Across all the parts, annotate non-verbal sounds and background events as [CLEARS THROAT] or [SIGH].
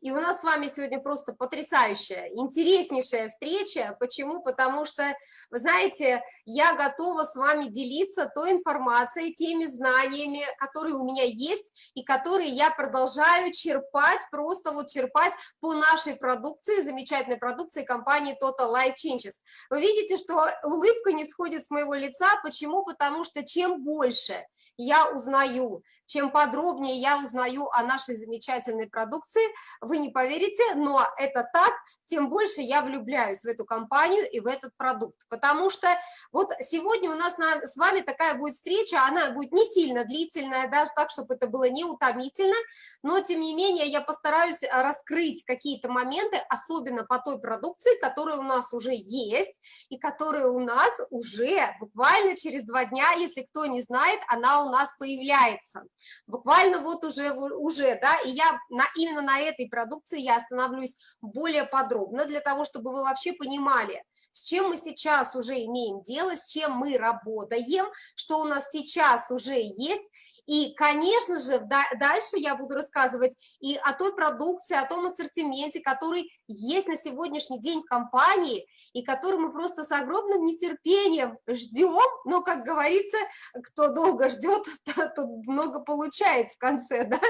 И у нас с вами сегодня просто потрясающая, интереснейшая встреча. Почему? Потому что, вы знаете, я готова с вами делиться той информацией, теми знаниями, которые у меня есть и которые я продолжаю черпать, просто вот черпать по нашей продукции, замечательной продукции компании Total Life Changes. Вы видите, что улыбка не сходит с моего лица. Почему? Потому что чем больше я узнаю, чем подробнее я узнаю о нашей замечательной продукции, вы не поверите, но это так, тем больше я влюбляюсь в эту компанию и в этот продукт, потому что вот сегодня у нас на, с вами такая будет встреча, она будет не сильно длительная, даже так, чтобы это было не утомительно, но тем не менее я постараюсь раскрыть какие-то моменты, особенно по той продукции, которая у нас уже есть и которая у нас уже буквально через два дня, если кто не знает, она у нас появляется буквально вот уже, уже да, и я на, именно на этой продукции я остановлюсь более подробно, для того, чтобы вы вообще понимали, с чем мы сейчас уже имеем дело, с чем мы работаем, что у нас сейчас уже есть, и, конечно же, дальше я буду рассказывать и о той продукции, о том ассортименте, который есть на сегодняшний день в компании, и который мы просто с огромным нетерпением ждем, но, как говорится, кто долго ждет, [LAUGHS] тот много получает в конце, да,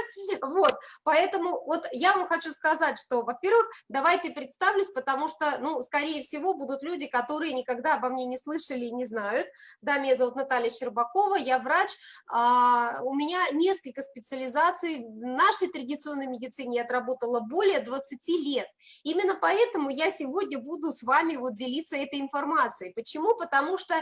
вот, поэтому вот я вам хочу сказать, что, во-первых, давайте представлюсь, потому что, ну, скорее всего, будут люди, которые никогда обо мне не слышали и не знают, да, меня зовут Наталья Щербакова, я врач, а, у меня несколько специализаций в нашей традиционной медицине, я отработала более 20 лет. Именно поэтому я сегодня буду с вами вот делиться этой информацией. Почему? Потому что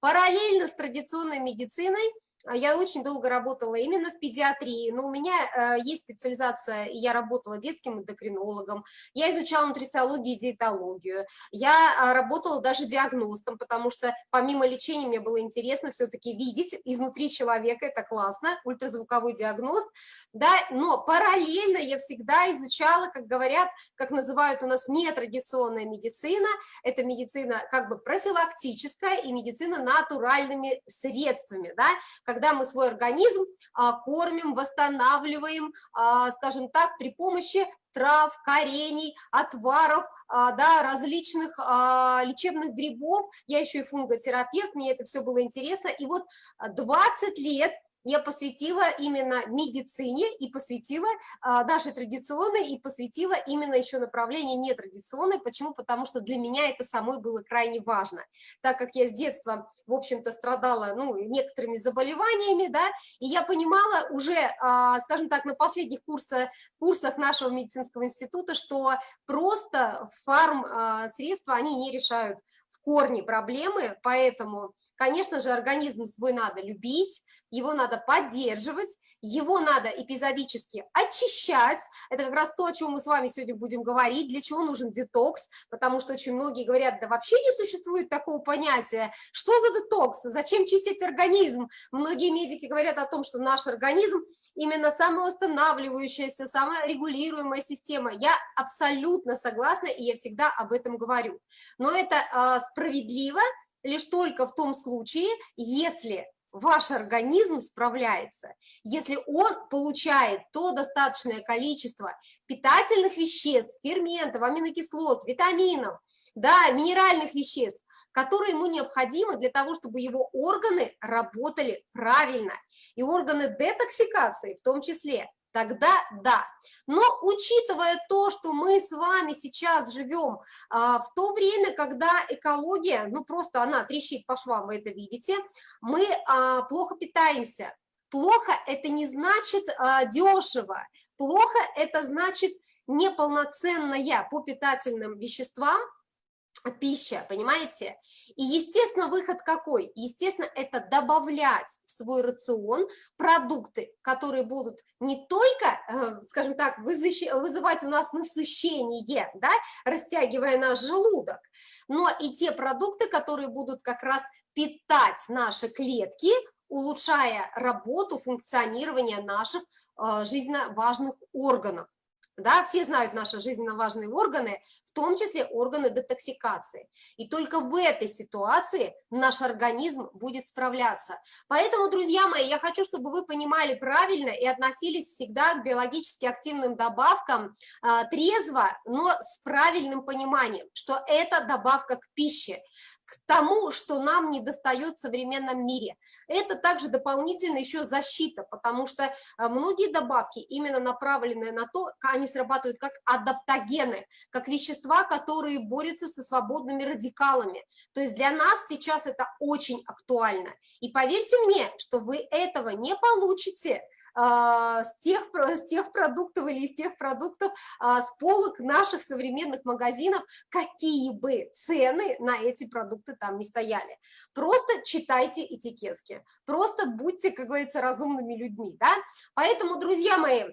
параллельно с традиционной медициной а я очень долго работала именно в педиатрии, но у меня э, есть специализация, и я работала детским эндокринологом, я изучала нутрициологию и диетологию, я а, работала даже диагностом, потому что помимо лечения мне было интересно все-таки видеть изнутри человека, это классно, ультразвуковой диагност, да, но параллельно я всегда изучала, как говорят, как называют у нас нетрадиционная медицина, это медицина как бы профилактическая и медицина натуральными средствами, да, когда мы свой организм а, кормим, восстанавливаем, а, скажем так, при помощи трав, корений, отваров, а, да, различных лечебных грибов. Я еще и фунготерапевт, мне это все было интересно. И вот 20 лет я посвятила именно медицине и посвятила а, нашей традиционной, и посвятила именно еще направление нетрадиционной. Почему? Потому что для меня это самой было крайне важно, так как я с детства, в общем-то, страдала ну, некоторыми заболеваниями, да, и я понимала уже, а, скажем так, на последних курсах, курсах нашего медицинского института, что просто фарм-средства, а, они не решают в корне проблемы, поэтому, конечно же, организм свой надо любить, его надо поддерживать, его надо эпизодически очищать. Это как раз то, о чем мы с вами сегодня будем говорить, для чего нужен детокс, потому что очень многие говорят, да вообще не существует такого понятия. Что за детокс? Зачем чистить организм? Многие медики говорят о том, что наш организм именно самовосстанавливающаяся, саморегулируемая система. Я абсолютно согласна, и я всегда об этом говорю. Но это э, справедливо лишь только в том случае, если ваш организм справляется, если он получает то достаточное количество питательных веществ, ферментов, аминокислот, витаминов, да, минеральных веществ, которые ему необходимы для того, чтобы его органы работали правильно, и органы детоксикации в том числе, тогда да. Но учитывая то, что мы с вами сейчас живем а, в то время, когда экология, ну просто она трещит по швам, вы это видите, мы а, плохо питаемся. Плохо это не значит а, дешево, плохо это значит неполноценная по питательным веществам, пища, понимаете? И, естественно, выход какой? Естественно, это добавлять в свой рацион продукты, которые будут не только, э, скажем так, вызывать у нас насыщение, да, растягивая наш желудок, но и те продукты, которые будут как раз питать наши клетки, улучшая работу, функционирование наших э, жизненно важных органов. Да, все знают наши жизненно важные органы, в том числе органы детоксикации. И только в этой ситуации наш организм будет справляться. Поэтому, друзья мои, я хочу, чтобы вы понимали правильно и относились всегда к биологически активным добавкам а, трезво, но с правильным пониманием, что это добавка к пище к тому, что нам не достает в современном мире. Это также дополнительно еще защита, потому что а, многие добавки именно направлены на то, они срабатывают как адаптогены, как вещества, которые борются со свободными радикалами. То есть для нас сейчас это очень актуально. И поверьте мне, что вы этого не получите, с тех, с тех продуктов или из тех продуктов а, с полок наших современных магазинов, какие бы цены на эти продукты там не стояли. Просто читайте этикетки, просто будьте, как говорится, разумными людьми. Да? Поэтому, друзья мои,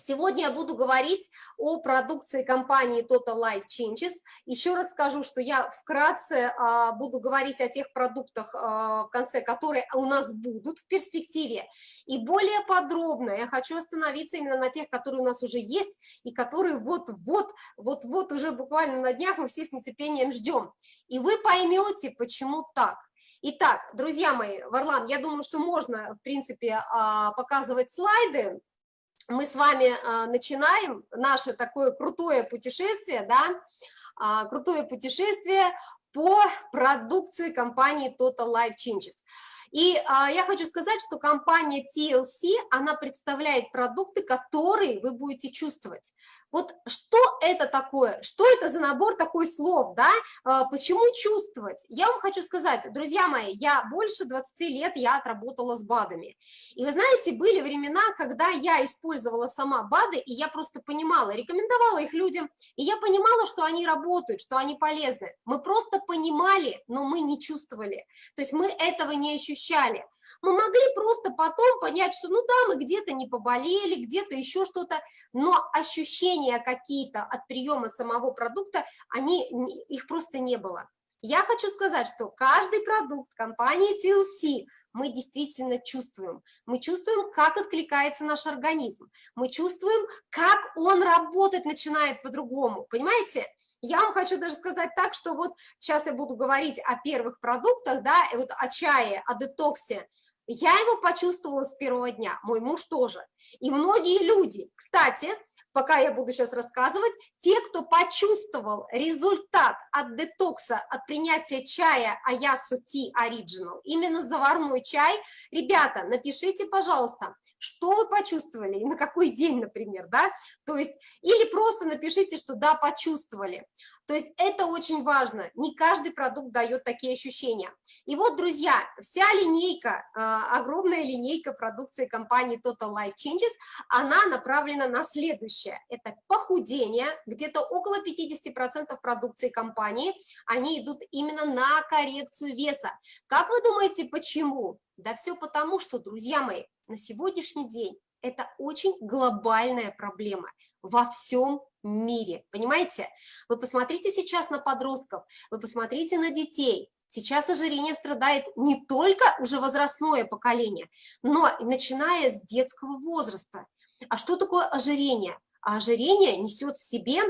Сегодня я буду говорить о продукции компании Total Life Changes. Еще раз скажу, что я вкратце а, буду говорить о тех продуктах а, в конце, которые у нас будут в перспективе. И более подробно я хочу остановиться именно на тех, которые у нас уже есть и которые вот-вот, вот-вот уже буквально на днях мы все с нетерпением ждем. И вы поймете, почему так. Итак, друзья мои, Варлам, я думаю, что можно, в принципе, а, показывать слайды мы с вами а, начинаем наше такое крутое путешествие, да, а, крутое путешествие по продукции компании Total Life Changes. И а, я хочу сказать, что компания TLC, она представляет продукты, которые вы будете чувствовать. Вот что это такое? Что это за набор такой слов, да? А, почему чувствовать? Я вам хочу сказать, друзья мои, я больше 20 лет я отработала с БАДами. И вы знаете, были времена, когда я использовала сама БАДы, и я просто понимала, рекомендовала их людям, и я понимала, что они работают, что они полезны. Мы просто понимали, но мы не чувствовали. То есть мы этого не ощущали. Мы могли просто потом понять, что ну да, мы где-то не поболели, где-то еще что-то, но ощущения какие-то от приема самого продукта, они, их просто не было. Я хочу сказать, что каждый продукт компании TLC мы действительно чувствуем. Мы чувствуем, как откликается наш организм. Мы чувствуем, как он работать начинает по-другому. Понимаете? Я вам хочу даже сказать так, что вот сейчас я буду говорить о первых продуктах, да, и вот о чае, о детоксе. Я его почувствовала с первого дня, мой муж тоже. И многие люди, кстати, пока я буду сейчас рассказывать, те, кто почувствовал результат от детокса, от принятия чая Аясу Ти Original, именно заварной чай, ребята, напишите, пожалуйста, что вы почувствовали и на какой день, например, да, то есть, или просто напишите, что да, почувствовали. То есть это очень важно, не каждый продукт дает такие ощущения. И вот, друзья, вся линейка, а, огромная линейка продукции компании Total Life Changes, она направлена на следующее. Это похудение, где-то около 50% продукции компании, они идут именно на коррекцию веса. Как вы думаете, почему? Да все потому, что, друзья мои, на сегодняшний день это очень глобальная проблема во всем мире, понимаете? Вы посмотрите сейчас на подростков, вы посмотрите на детей. Сейчас ожирением страдает не только уже возрастное поколение, но и начиная с детского возраста. А что такое ожирение? А ожирение несет в себе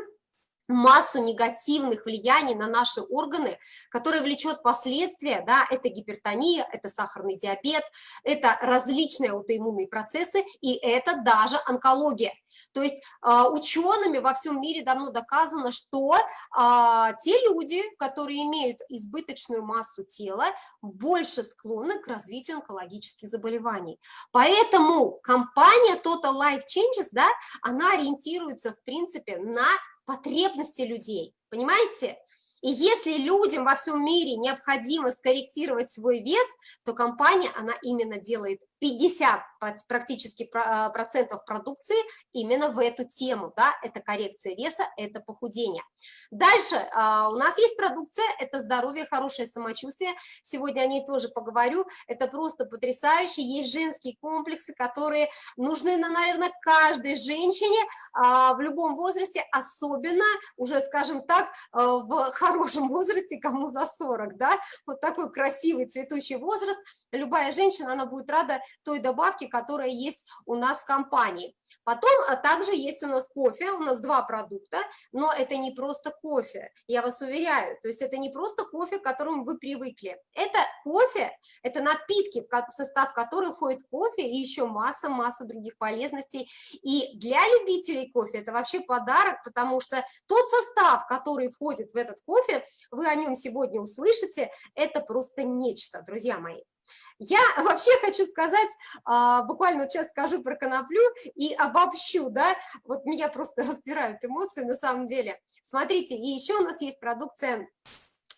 массу негативных влияний на наши органы, которые влечет последствия, да, это гипертония, это сахарный диабет, это различные аутоиммунные процессы, и это даже онкология. То есть а, учеными во всем мире давно доказано, что а, те люди, которые имеют избыточную массу тела, больше склонны к развитию онкологических заболеваний. Поэтому компания Total Life Changes, да, она ориентируется, в принципе, на потребности людей, понимаете? И если людям во всем мире необходимо скорректировать свой вес, то компания, она именно делает 50 практически а, процентов продукции именно в эту тему, да, это коррекция веса, это похудение. Дальше а, у нас есть продукция, это здоровье, хорошее самочувствие, сегодня о ней тоже поговорю, это просто потрясающе, есть женские комплексы, которые нужны, наверное, каждой женщине а, в любом возрасте, особенно уже, скажем так, в хорошем возрасте, кому за 40, да, вот такой красивый цветущий возраст, любая женщина, она будет рада той добавки, которая есть у нас в компании. Потом а также есть у нас кофе, у нас два продукта, но это не просто кофе, я вас уверяю, то есть это не просто кофе, к которому вы привыкли. Это кофе, это напитки, в состав которых входит кофе и еще масса-масса других полезностей. И для любителей кофе это вообще подарок, потому что тот состав, который входит в этот кофе, вы о нем сегодня услышите, это просто нечто, друзья мои. Я [LAUGHS] вообще хочу сказать, а, буквально вот сейчас скажу про коноплю и обобщу, да, вот меня просто [LAUGHS] разбирают эмоции на самом деле. Смотрите, и еще у нас есть продукция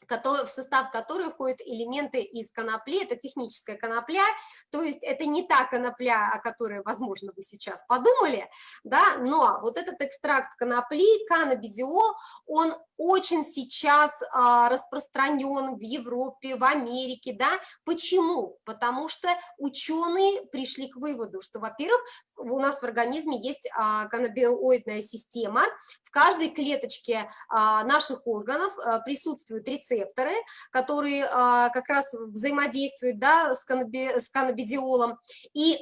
в состав которой входят элементы из конопли, это техническая конопля, то есть это не та конопля, о которой, возможно, вы сейчас подумали, да, но вот этот экстракт конопли, каннабидиол, он очень сейчас а, распространен в Европе, в Америке, да, почему? Потому что ученые пришли к выводу, что, во-первых, у нас в организме есть а, каннабиоидная система, в каждой клеточке а, наших органов а, присутствуют рецепторы, которые как раз взаимодействуют да, с, каннабидиолом. И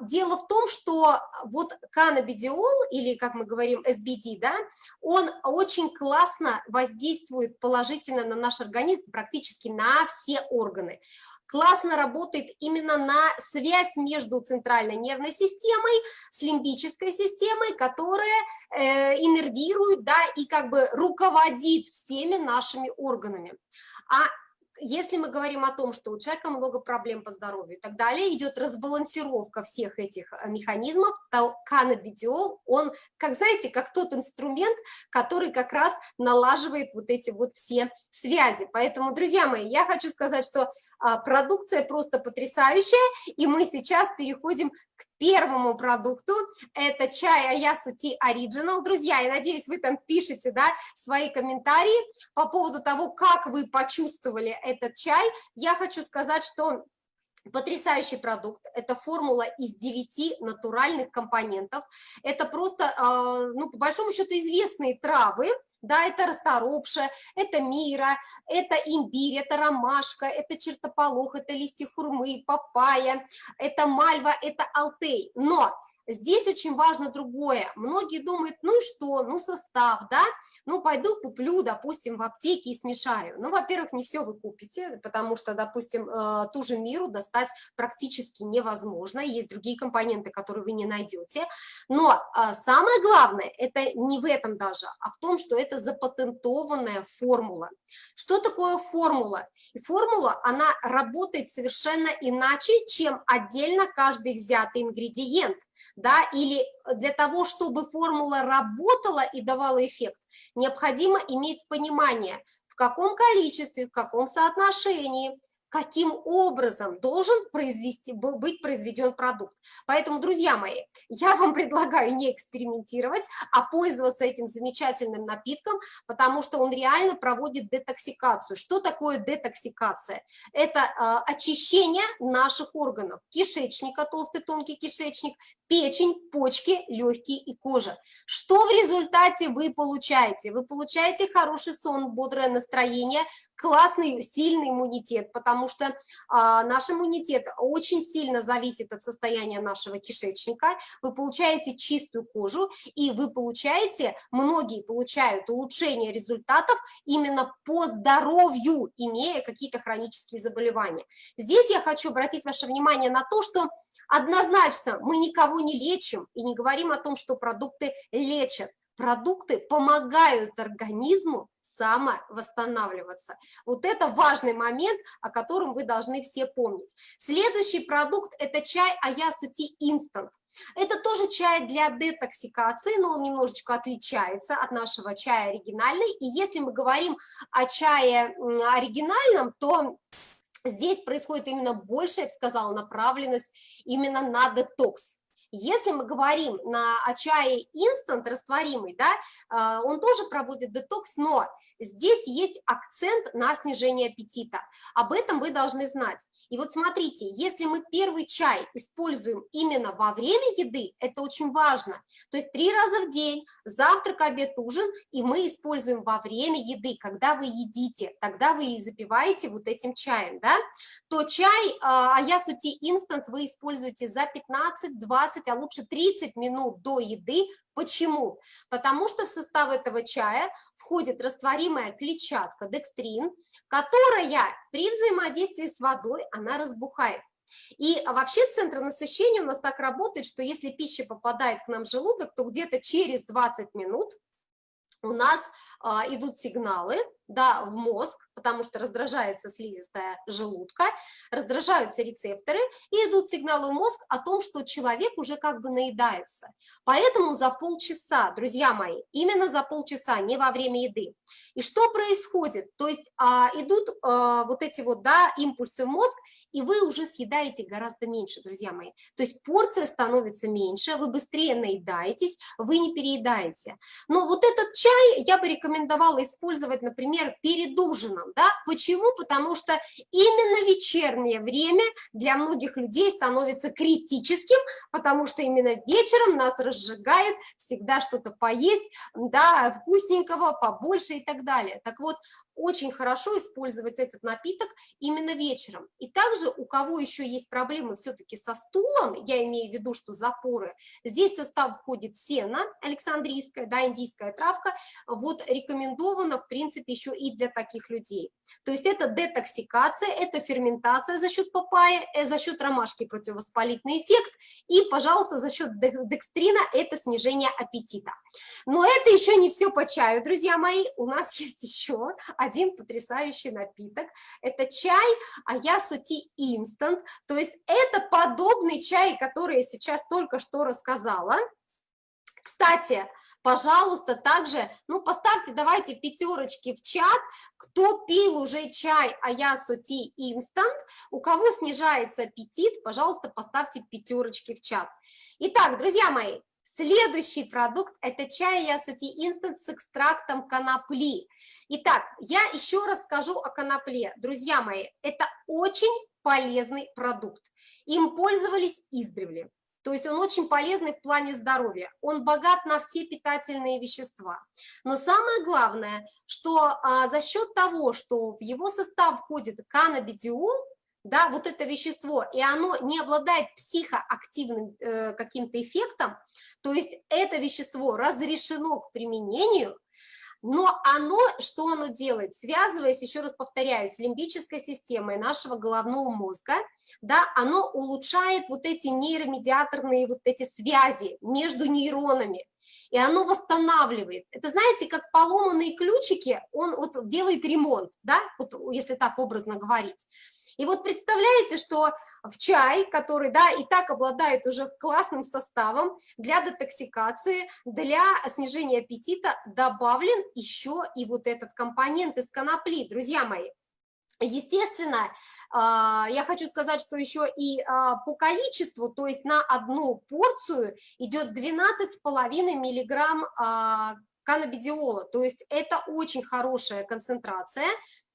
дело в том, что вот каннабидиол, или как мы говорим SBD, да, он очень классно воздействует положительно на наш организм, практически на все органы классно работает именно на связь между центральной нервной системой с лимбической системой, которая э, иннервирует, да, и как бы руководит всеми нашими органами. А если мы говорим о том, что у человека много проблем по здоровью и так далее, идет разбалансировка всех этих э, механизмов, то каннабидиол, он, как знаете, как тот инструмент, который как раз налаживает вот эти вот все связи. Поэтому, друзья мои, я хочу сказать, что продукция просто потрясающая, и мы сейчас переходим к первому продукту, это чай Аясу Ти Original. Друзья, я надеюсь, вы там пишете да, свои комментарии по поводу того, как вы почувствовали этот чай. Я хочу сказать, что Потрясающий продукт, это формула из 9 натуральных компонентов, это просто, а, ну, по большому счету, известные травы, да, это расторопша, это мира, это имбирь, это ромашка, это чертополох, это листья хурмы, папайя, это мальва, это алтей. Но здесь очень важно другое. Многие думают, ну и что, ну состав, да, ну, пойду куплю, допустим, в аптеке и смешаю. Ну, во-первых, не все вы купите, потому что, допустим, э, ту же миру достать практически невозможно, есть другие компоненты, которые вы не найдете. Но а, самое главное, это не в этом даже, а в том, что это запатентованная формула. Что такое формула? И формула, она работает совершенно иначе, чем отдельно каждый взятый ингредиент да, или для того, чтобы формула работала и давала эффект, необходимо иметь понимание, в каком количестве, в каком соотношении, каким образом должен произвести, быть произведен продукт. Поэтому, друзья мои, я вам предлагаю не экспериментировать, а пользоваться этим замечательным напитком, потому что он реально проводит детоксикацию. Что такое детоксикация? Это э, очищение наших органов, кишечника, толстый тонкий кишечник, печень, почки, легкие и кожа. Что в результате вы получаете? Вы получаете хороший сон, бодрое настроение, классный, сильный иммунитет, потому что а, наш иммунитет очень сильно зависит от состояния нашего кишечника. Вы получаете чистую кожу, и вы получаете, многие получают улучшение результатов именно по здоровью, имея какие-то хронические заболевания. Здесь я хочу обратить ваше внимание на то, что Однозначно мы никого не лечим и не говорим о том, что продукты лечат. Продукты помогают организму самовосстанавливаться. Вот это важный момент, о котором вы должны все помнить. Следующий продукт – это чай Аясути Instant. Это тоже чай для детоксикации, но он немножечко отличается от нашего чая оригинальный. И если мы говорим о чае оригинальном, то Здесь происходит именно большая, я бы сказала, направленность именно на детокс. Если мы говорим на, о чае инстант растворимый, да, а, он тоже проводит детокс, но здесь есть акцент на снижение аппетита. Об этом вы должны знать. И вот смотрите, если мы первый чай используем именно во время еды, это очень важно. То есть три раза в день, завтрак, обед, ужин, и мы используем во время еды, когда вы едите, тогда вы и запиваете вот этим чаем, да, то чай Аясути инстант вы используете за 15-20 20, а лучше 30 минут до еды. Почему? Потому что в состав этого чая входит растворимая клетчатка, декстрин, которая при взаимодействии с водой, она разбухает. И вообще центр насыщения у нас так работает, что если пища попадает к нам в желудок, то где-то через 20 минут у нас а, идут сигналы да, в мозг, потому что раздражается слизистая желудка, раздражаются рецепторы, и идут сигналы в мозг о том, что человек уже как бы наедается. Поэтому за полчаса, друзья мои, именно за полчаса, не во время еды. И что происходит? То есть а, идут а, вот эти вот, да, импульсы в мозг, и вы уже съедаете гораздо меньше, друзья мои. То есть порция становится меньше, вы быстрее наедаетесь, вы не переедаете. Но вот этот чай я бы рекомендовала использовать, например, например, перед ужином, да, почему? Потому что именно вечернее время для многих людей становится критическим, потому что именно вечером нас разжигает всегда что-то поесть, да, вкусненького, побольше и так далее. Так вот, очень хорошо использовать этот напиток именно вечером. И также у кого еще есть проблемы все-таки со стулом, я имею в виду, что запоры, здесь в состав входит сено александрийская, да, индийская травка, вот рекомендовано, в принципе, еще и для таких людей. То есть это детоксикация, это ферментация за счет папайи, э, за счет ромашки противовоспалительный эффект, и, пожалуйста, за счет декстрина это снижение аппетита. Но это еще не все по чаю, друзья мои, у нас [LAUGHS] есть еще один потрясающий напиток. Это чай Аясути Instant, то есть это подобный чай, который я сейчас только что рассказала. Кстати, пожалуйста, также, ну, поставьте, давайте пятерочки в чат, кто пил уже чай Аясути Instant, у кого снижается аппетит, пожалуйста, поставьте пятерочки в чат. Итак, друзья мои, Следующий продукт – это чай Ясути Instant с экстрактом конопли. Итак, я еще раз скажу о конопле. Друзья мои, это очень полезный продукт. Им пользовались издревле. То есть он очень полезный в плане здоровья. Он богат на все питательные вещества. Но самое главное, что а, за счет того, что в его состав входит каннабидиол, да, вот это вещество, и оно не обладает психоактивным э, каким-то эффектом, то есть это вещество разрешено к применению, но оно, что оно делает? Связываясь, еще раз повторяюсь, с лимбической системой нашего головного мозга, да, оно улучшает вот эти нейромедиаторные вот эти связи между нейронами, и оно восстанавливает. Это, знаете, как поломанные ключики, он вот делает ремонт, да, вот, если так образно говорить. И вот представляете, что в чай, который, да, и так обладает уже классным составом для детоксикации, для снижения аппетита добавлен еще и вот этот компонент из конопли, друзья мои. Естественно, а, я хочу сказать, что еще и а, по количеству, то есть на одну порцию идет 12,5 миллиграмм а, каннабидиола, то есть это очень хорошая концентрация,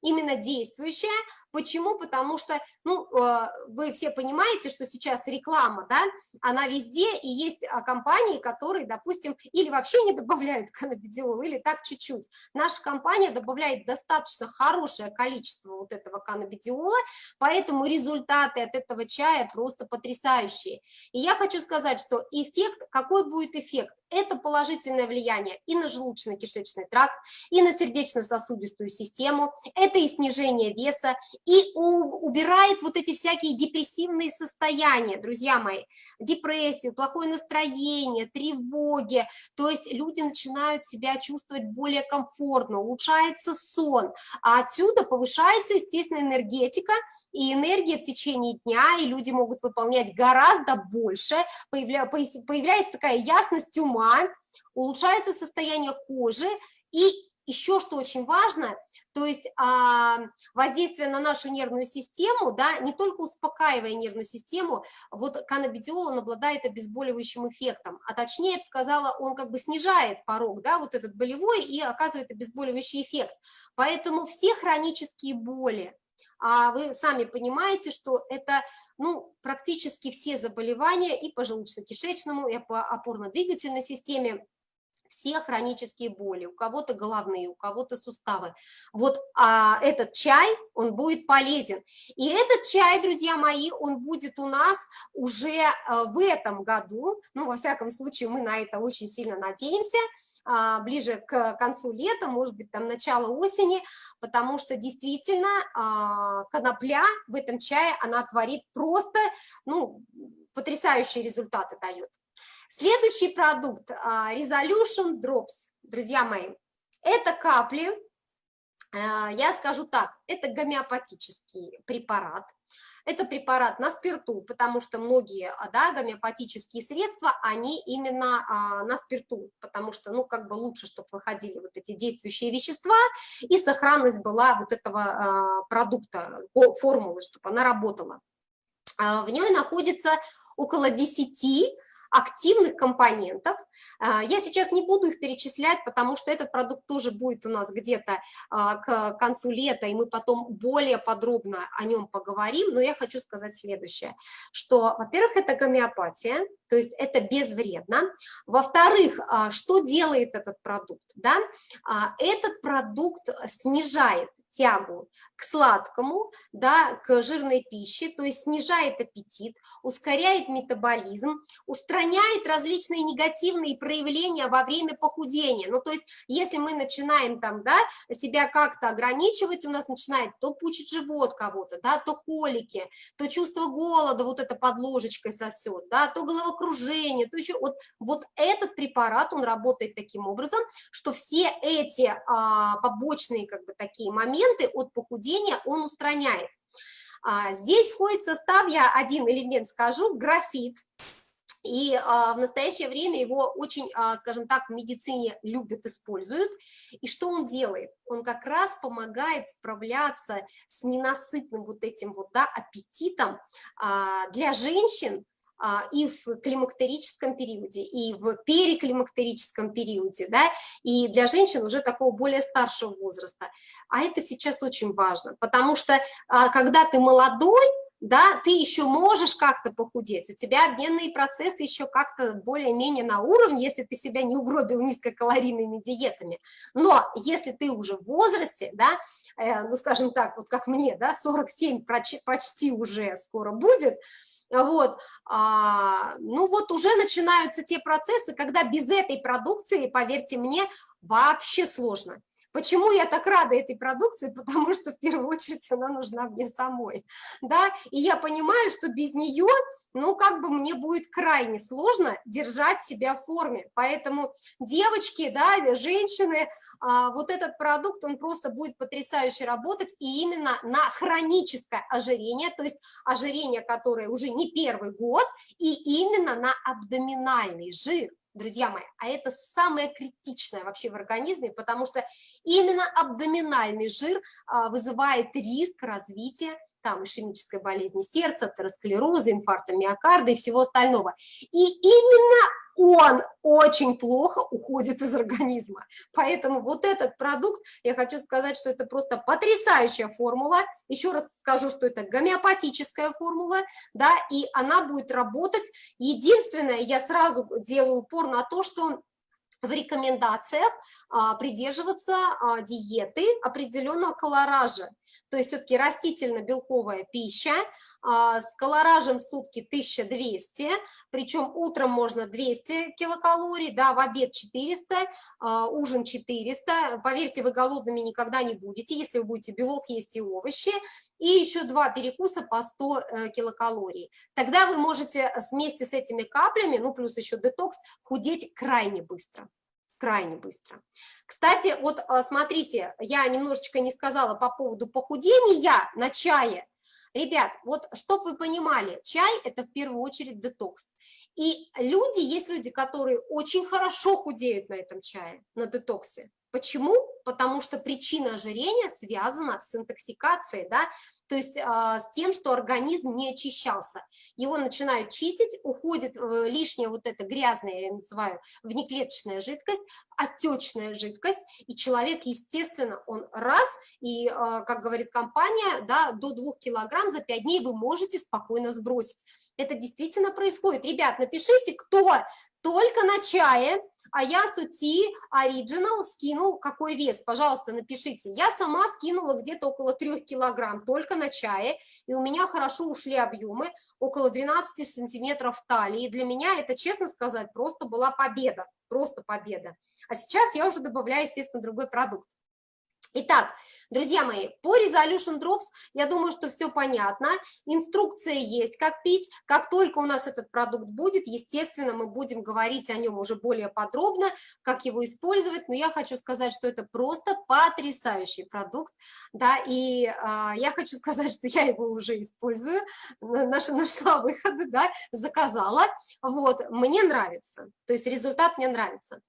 именно действующая. Почему? Потому что, ну, э, вы все понимаете, что сейчас реклама, да, она везде, и есть а, компании, которые, допустим, или вообще не добавляют [LAUGHS] каннабидиол, или так чуть-чуть. Наша компания добавляет достаточно хорошее количество вот этого каннабидиола, поэтому результаты от этого чая просто потрясающие. И я хочу сказать, что эффект, какой будет эффект? Это положительное влияние и на желудочно-кишечный тракт, и на сердечно-сосудистую систему, это и снижение веса, и убирает вот эти всякие депрессивные состояния, друзья мои, депрессию, плохое настроение, тревоги, то есть люди начинают себя чувствовать более комфортно, улучшается сон, а отсюда повышается, естественно, энергетика, и энергия в течение дня, и люди могут выполнять гораздо больше, появля, появляется такая ясность ума, улучшается состояние кожи, и еще что очень важно, то есть а, воздействие на нашу нервную систему, да, не только успокаивая нервную систему, вот каннабидиол, он обладает обезболивающим эффектом, а точнее, я бы сказала, он как бы снижает порог, да, вот этот болевой и оказывает обезболивающий эффект. Поэтому все хронические боли, а вы сами понимаете, что это ну, практически все заболевания и по желудочно-кишечному, и по опорно-двигательной системе, все хронические боли, у кого-то головные, у кого-то суставы. Вот а, этот чай, он будет полезен. И этот чай, друзья мои, он будет у нас уже а, в этом году, ну, во всяком случае, мы на это очень сильно надеемся, а, ближе к концу лета, может быть, там начало осени, потому что действительно а, конопля в этом чае, она творит просто, ну, потрясающие результаты дает. Следующий продукт а, Resolution Drops, друзья мои, это капли, а, я скажу так, это гомеопатический препарат, это препарат на спирту, потому что многие а, да, гомеопатические средства, они именно а, на спирту, потому что, ну, как бы лучше, чтобы выходили вот эти действующие вещества, и сохранность была вот этого а, продукта, формулы, чтобы она работала. А, в ней находится около 10 активных компонентов. А, я сейчас не буду их перечислять, потому что этот продукт тоже будет у нас где-то а, к концу лета, и мы потом более подробно о нем поговорим, но я хочу сказать следующее, что, во-первых, это гомеопатия, то есть это безвредно. Во-вторых, а, что делает этот продукт? Да? Этот продукт снижает тягу к сладкому, да, к жирной пище, то есть снижает аппетит, ускоряет метаболизм, устраняет различные негативные проявления во время похудения. Ну, то есть, если мы начинаем там, да, себя как-то ограничивать, у нас начинает то пучить живот кого-то, да, то колики, то чувство голода, вот это под ложечкой сосет, да, то головокружение, то еще вот, вот этот препарат, он работает таким образом, что все эти а, побочные как бы такие моменты от похудения он устраняет. А, здесь входит состав, я один элемент скажу, графит, и а, в настоящее время его очень, а, скажем так, в медицине любят, используют. И что он делает? Он как раз помогает справляться с ненасытным вот этим вот, да, аппетитом а, для женщин, а, и в климактерическом периоде, и в переклимактерическом периоде, да, и для женщин уже такого более старшего возраста. А это сейчас очень важно, потому что а, когда ты молодой, да, ты еще можешь как-то похудеть, у тебя обменные процессы еще как-то более-менее на уровне, если ты себя не угробил низкокалорийными диетами, но если ты уже в возрасте, да, э, ну, скажем так, вот как мне, да, 47 почти уже скоро будет, вот, а, ну вот уже начинаются те процессы, когда без этой продукции, поверьте мне, вообще сложно. Почему я так рада этой продукции? [LAUGHS] Потому что в первую очередь она нужна мне самой, да, и я понимаю, что без нее, ну, как бы мне будет крайне сложно держать себя в форме, поэтому девочки, да, женщины, а, вот этот продукт, он просто будет потрясающе работать и именно на хроническое ожирение, то есть ожирение, которое уже не первый год, и именно на абдоминальный жир друзья мои, а это самое критичное вообще в организме, потому что именно абдоминальный жир а, вызывает риск развития там ишемической болезни сердца, атеросклероза, инфаркта миокарда и всего остального. И именно он очень плохо уходит из организма. Поэтому вот этот продукт, я хочу сказать, что это просто потрясающая формула. Еще раз скажу, что это гомеопатическая формула, да, и она будет работать. Единственное, я сразу делаю упор на то, что в рекомендациях а, придерживаться а, диеты определенного колоража. То есть все-таки растительно-белковая пища, а, с колоражем в сутки 1200, причем утром можно 200 килокалорий, да, в обед 400, а, ужин 400. Поверьте, вы голодными никогда не будете, если вы будете белок есть и овощи, и еще два перекуса по 100 э, килокалорий. Тогда вы можете вместе с этими каплями, ну плюс еще детокс, худеть крайне быстро крайне быстро. Кстати, вот а, смотрите, я немножечко не сказала по поводу похудения на чае. Ребят, вот чтобы вы понимали, чай – это в первую очередь детокс. И люди, есть люди, которые очень хорошо худеют на этом чае, на детоксе. Почему? Потому что причина ожирения связана с интоксикацией, да, то есть а, с тем, что организм не очищался. Его начинают чистить, уходит э, лишняя вот эта грязная, я называю, внеклеточная жидкость, отечная жидкость, и человек, естественно, он раз, и, а, как говорит компания, да, до 2 килограмм за 5 дней вы можете спокойно сбросить. Это действительно происходит. Ребят, напишите, кто только на чае, а я сути оригинал скинул какой вес, пожалуйста, напишите. Я сама скинула где-то около 3 килограмм только на чае, и у меня хорошо ушли объемы, около 12 сантиметров талии. И для меня это, честно сказать, просто была победа, просто победа. А сейчас я уже добавляю, естественно, другой продукт. Итак, друзья мои, по Resolution Drops, я думаю, что все понятно. Инструкция есть, как пить. Как только у нас этот продукт будет, естественно, мы будем говорить о нем уже более подробно, как его использовать. Но я хочу сказать, что это просто потрясающий продукт. Да, и а, я хочу сказать, что я его уже использую, наша, нашла выходы, да, заказала. Вот, мне нравится, то есть результат мне нравится.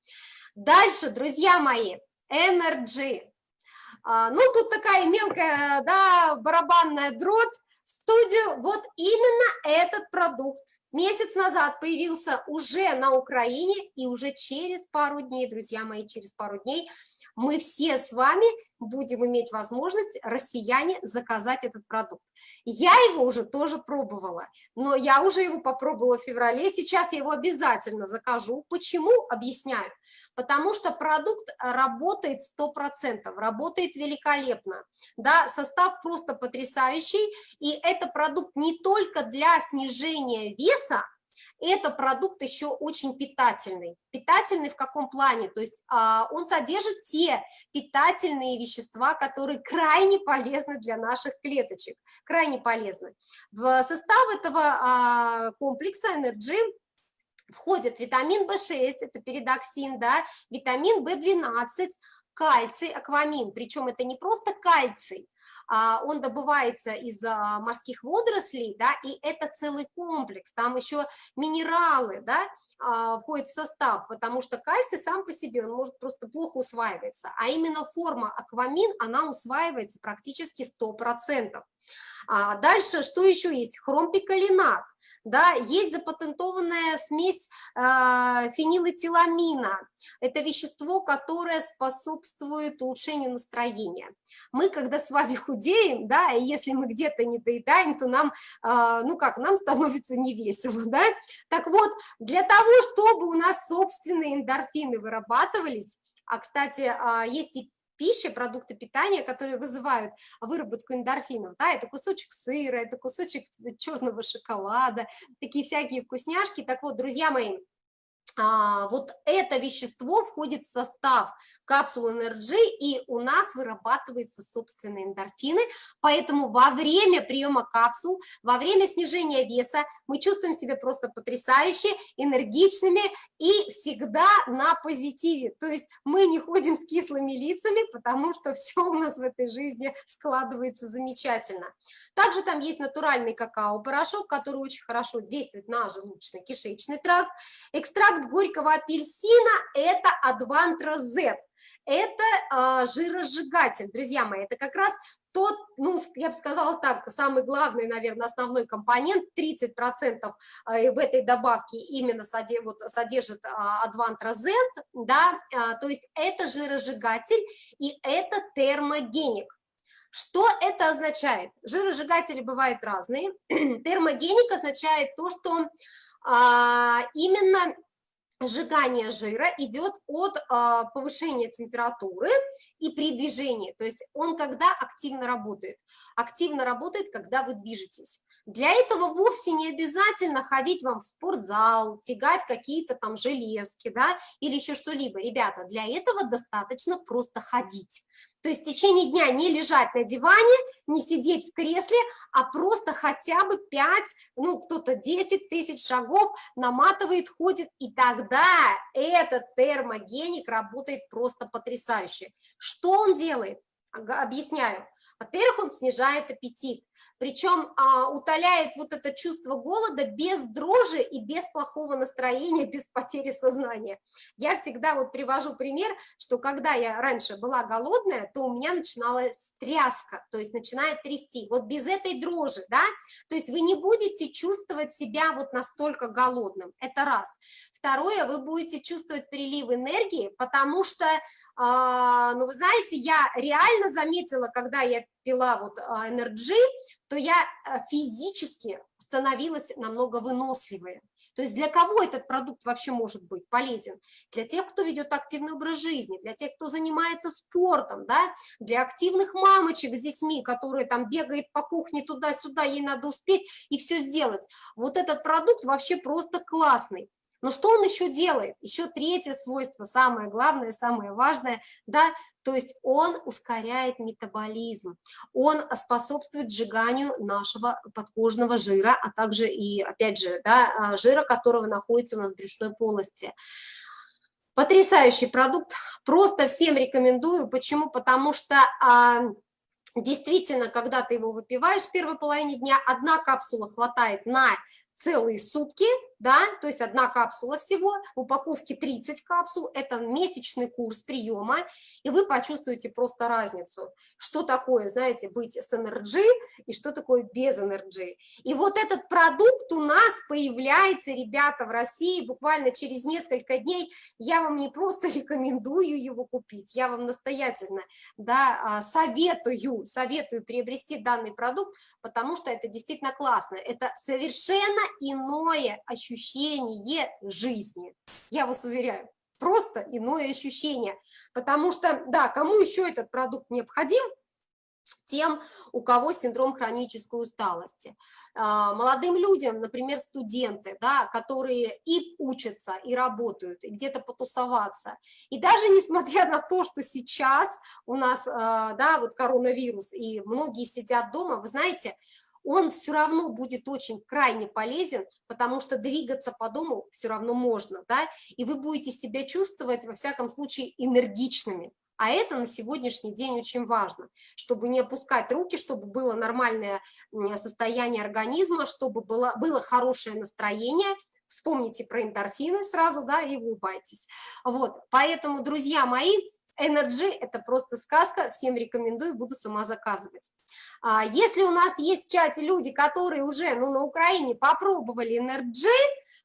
Дальше, друзья мои, Energy. А, ну, тут такая мелкая, да, барабанная дробь в студию. Вот именно этот продукт месяц назад появился уже на Украине, и уже через пару дней, друзья мои, через пару дней мы все с вами будем иметь возможность, россияне, заказать этот продукт. Я его уже тоже пробовала, но я уже его попробовала в феврале, сейчас я его обязательно закажу. Почему? Объясняю. Потому что продукт работает 100%, работает великолепно, да, состав просто потрясающий, и это продукт не только для снижения веса, это продукт еще очень питательный. Питательный в каком плане? То есть а, он содержит те питательные вещества, которые крайне полезны для наших клеточек, крайне полезны. В состав этого а, комплекса Energy входит витамин В6, это передоксин, да, витамин В12, кальций, аквамин, причем это не просто кальций, а, он добывается из а, морских водорослей, да, и это целый комплекс, там еще минералы, да, а, входят в состав, потому что кальций сам по себе, он может просто плохо усваиваться, а именно форма аквамин, она усваивается практически 100%. Дальше, что еще есть? Хромпикалинат, да, есть запатентованная смесь э, фенилэтиламина, это вещество, которое способствует улучшению настроения. Мы, когда с вами [LAUGHS] худеем, да, и если мы где-то не доедаем, то нам, э, ну как, нам становится невесело, да, так вот, для того, чтобы у нас собственные эндорфины вырабатывались, а, кстати, а, есть и пищи, продукты питания, которые вызывают выработку эндорфинов, да, это кусочек сыра, это кусочек черного шоколада, такие всякие вкусняшки. Так вот, друзья мои, вот это вещество входит в состав капсулы Energy, и у нас вырабатываются собственные эндорфины, поэтому во время приема капсул, во время снижения веса мы чувствуем себя просто потрясающе, энергичными и всегда на позитиве, то есть мы не ходим с кислыми лицами, потому что [LAUGHS] все у нас в этой жизни складывается замечательно. Также там есть натуральный какао-порошок, который очень хорошо действует на желудочно-кишечный тракт, экстракт горького апельсина – это Advantra Z. Это э, жиросжигатель, друзья мои, это как раз тот, ну, я бы сказала так, самый главный, наверное, основной компонент, 30% э, в этой добавке именно содержит, вот, содержит Z, да, э, то есть это жиросжигатель и это термогеник. Что это означает? Жиросжигатели бывают разные. [CLEARS THROAT] Термогеник означает то, что а, именно сжигание жира идет от а, повышения температуры и при движении, то есть он когда активно работает? Активно работает, когда вы движетесь. Для этого вовсе не обязательно ходить вам в спортзал, тягать какие-то там железки, да, или еще что-либо. Ребята, для этого достаточно просто ходить. То есть в течение дня не лежать на диване, не сидеть в кресле, а просто хотя бы 5, ну кто-то 10 тысяч шагов наматывает, ходит, и тогда этот термогеник работает просто потрясающе. Что он делает? Объясняю. Во-первых, он снижает аппетит, причем а, утоляет вот это чувство голода без дрожи и без плохого настроения, [LAUGHS] без потери сознания. Я всегда вот привожу пример, что когда я раньше была голодная, то у меня начиналась тряска, то есть начинает трясти. Вот без этой дрожи, да, то есть вы не будете чувствовать себя вот настолько голодным, это раз. Второе, вы будете чувствовать прилив энергии, потому что а, ну, вы знаете, я реально заметила, когда я пила вот а, Energy, то я э, физически становилась намного выносливее. То есть для кого этот продукт вообще может быть полезен? Для тех, кто ведет активный образ жизни, для тех, кто занимается спортом, да, для активных мамочек с детьми, которые там бегает по кухне туда-сюда, ей надо успеть и все сделать. Вот этот продукт вообще просто классный. Но что он еще делает? Еще третье свойство, самое главное, самое важное, да, то есть он ускоряет метаболизм, он способствует сжиганию нашего подкожного жира, а также и, опять же, да, а, жира, которого находится у нас в брюшной полости. Потрясающий продукт, просто всем рекомендую. Почему? Потому что а, действительно, когда ты его выпиваешь в первой половине дня, одна капсула хватает на целые сутки, да, то есть одна капсула всего, в упаковке 30 капсул, это месячный курс приема, и вы почувствуете просто разницу, что такое, знаете, быть с NRG и что такое без NRG. И вот этот продукт у нас появляется, ребята, в России буквально через несколько дней, я вам не просто [LAUGHS] рекомендую его купить, я вам настоятельно, да, а, советую, советую приобрести данный продукт, потому что это действительно классно, это совершенно иное ощущение, ощущение жизни. Я вас уверяю, просто иное ощущение. Потому что, да, кому еще этот продукт необходим? тем, у кого синдром хронической усталости. А, молодым людям, например, студенты, да, которые и учатся, и работают, и где-то потусоваться. И даже несмотря на то, что сейчас у нас а, да, вот коронавирус, и многие сидят дома, вы знаете, он все равно будет очень крайне полезен, потому что двигаться по дому все равно можно, да, и вы будете себя чувствовать, во всяком случае, энергичными. А это на сегодняшний день очень важно, чтобы не опускать руки, чтобы было нормальное состояние организма, чтобы было, было хорошее настроение, вспомните про эндорфины сразу, да, и улыбайтесь. Вот, поэтому, друзья мои, Energy – это просто сказка, всем рекомендую, буду сама заказывать. А, если у нас есть в чате люди, которые уже ну, на Украине попробовали Energy,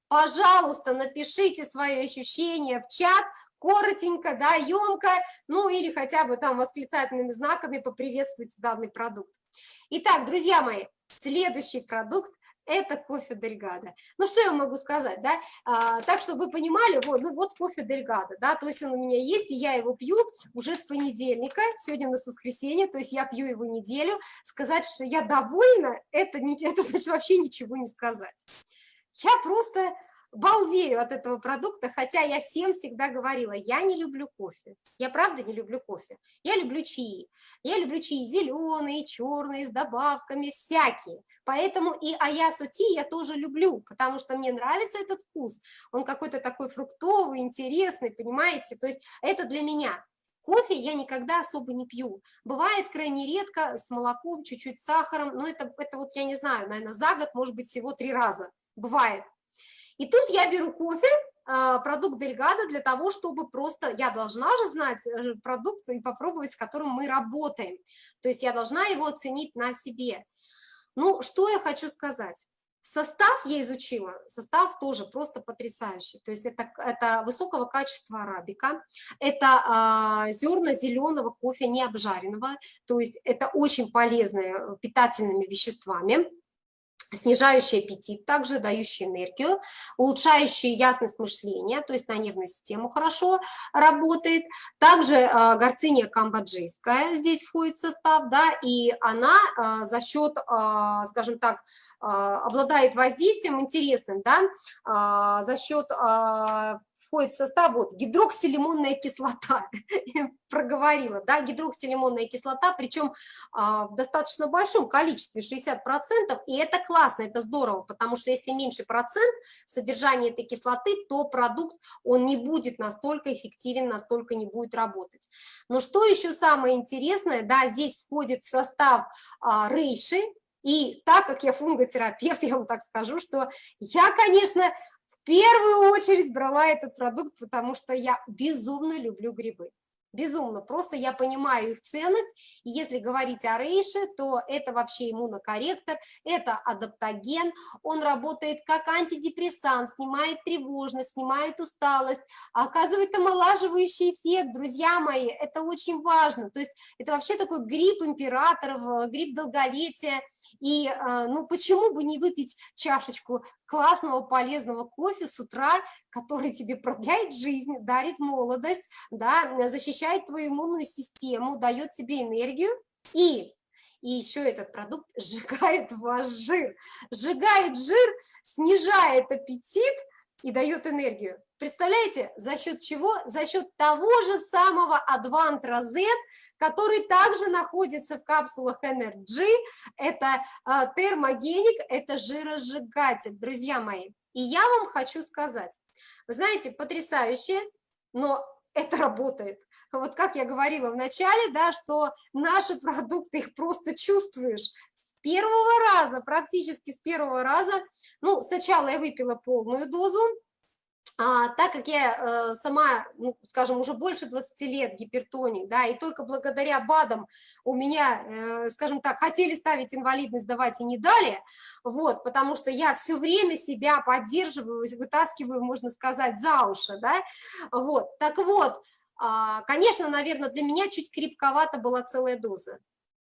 пожалуйста, напишите свои ощущения в чат, коротенько, да, емко, ну или хотя бы там восклицательными знаками поприветствуйте данный продукт. Итак, друзья мои, следующий продукт – это кофе Дельгадо. Ну, что я могу сказать, да? А, так, чтобы вы понимали, вот, ну, вот кофе Дельгадо, да, то есть он у меня есть, и я его пью уже с понедельника, сегодня у нас воскресенье, то есть я пью его неделю. Сказать, что я довольна, это, не, [LAUGHS] это значит вообще ничего не сказать. Я просто балдею от этого продукта, хотя я всем всегда говорила, я не люблю кофе. Я правда не люблю кофе. Я люблю чаи. Я люблю чаи зеленые, черные, с добавками, всякие. Поэтому и аясу ти я тоже люблю, потому что мне нравится этот вкус. Он какой-то такой фруктовый, интересный, понимаете? То есть это для меня. Кофе я никогда особо не пью. Бывает крайне редко с молоком, чуть-чуть сахаром, но это, это вот я не знаю, наверное, за год, может быть, всего три раза. Бывает. И тут я беру кофе, а, продукт Дельгада для того, чтобы просто, я должна же знать э, продукт и попробовать, с которым мы работаем. То есть я должна его оценить на себе. Ну, что я хочу сказать? Состав я изучила, состав тоже просто потрясающий. То есть это, это высокого качества арабика, это а, зерна зеленого кофе не обжаренного, то есть это очень полезные э, питательными веществами снижающий аппетит, также дающий энергию, улучшающий ясность мышления, то есть на нервную систему хорошо работает. Также э, горциния камбоджийская здесь входит в состав, да, и она э, за счет, э, скажем так, э, обладает воздействием интересным, да, э, за счет э, входит в состав вот гидроксилимонная кислота, [LAUGHS] проговорила, да, гидроксилимонная кислота, причем а, в достаточно большом количестве, 60%, и это классно, это здорово, потому что если меньше процент содержания этой кислоты, то продукт, он не будет настолько эффективен, настолько не будет работать. Но что еще самое интересное, да, здесь входит в состав а, рейши, и так как я фунготерапевт, [LAUGHS] я вам так скажу, что я, конечно, первую очередь брала этот продукт, потому что я безумно люблю грибы. Безумно, просто я понимаю их ценность, и если говорить о рейше, то это вообще иммунокорректор, это адаптоген, он работает как антидепрессант, снимает тревожность, снимает усталость, оказывает омолаживающий эффект, друзья мои, это очень важно, то есть это вообще такой грипп императоров, грипп долголетия, И, э, ну, почему бы не выпить чашечку классного, полезного кофе с утра, который тебе продляет жизнь, дарит молодость, да, защищает твою иммунную систему, дает тебе энергию. И, и еще этот продукт [LAUGHS] сжигает ваш жир. Сжигает жир, снижает аппетит и дает энергию. Представляете, за счет чего? За счет того же самого Advantra Z, который также находится в капсулах Energy. Это э, термогеник, это жиросжигатель, друзья мои. И я вам хочу сказать, вы знаете, потрясающе, но это работает. Вот как я говорила в начале, да, что наши продукты, их просто чувствуешь с первого раза, практически с первого раза. Ну, сначала я выпила полную дозу, а, так как я э, сама, ну, скажем, уже больше 20 лет гипертоник, да, и только благодаря БАДам у меня, э, скажем так, хотели ставить инвалидность, давать и не дали, вот, потому что я все время себя поддерживаю, вытаскиваю, можно сказать, за уши, да, вот, так вот, э, конечно, наверное, для меня чуть крепковато была целая доза,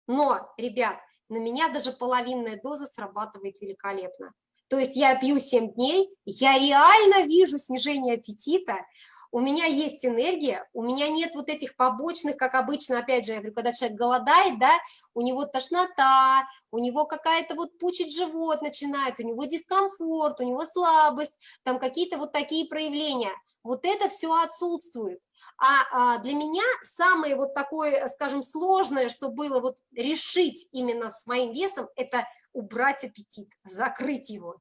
но, ребят, на меня даже половинная доза срабатывает великолепно. То есть я пью 7 дней, я реально вижу снижение аппетита, у меня есть энергия, у меня нет вот этих побочных, как обычно, опять же, я говорю, когда человек голодает, да, у него тошнота, у него какая-то вот пучить живот начинает, у него дискомфорт, у него слабость, там какие-то вот такие проявления. Вот это все отсутствует. А, а для меня самое вот такое, скажем, сложное, что было вот решить именно с моим весом, это убрать аппетит, закрыть его.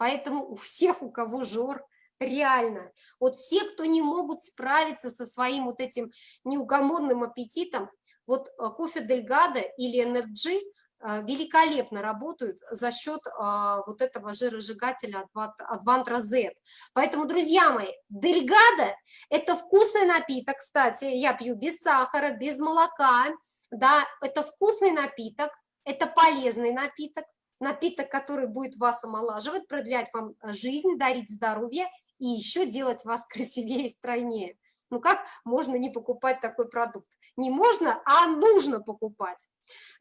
Поэтому у всех, у кого жор, реально, вот все, кто не могут справиться со своим вот этим неугомонным аппетитом, вот э, кофе Delgada или Energy великолепно работают за счет а, вот этого жиросжигателя Вантра Z. Поэтому, друзья мои, Delgada – это вкусный напиток, кстати, я пью без сахара, без молока, да, это вкусный напиток, это полезный напиток, напиток, который будет вас омолаживать, продлять вам э, жизнь, дарить здоровье и еще делать вас [LAUGHS] красивее и стройнее. Ну как можно не покупать такой продукт? Не можно, а нужно покупать.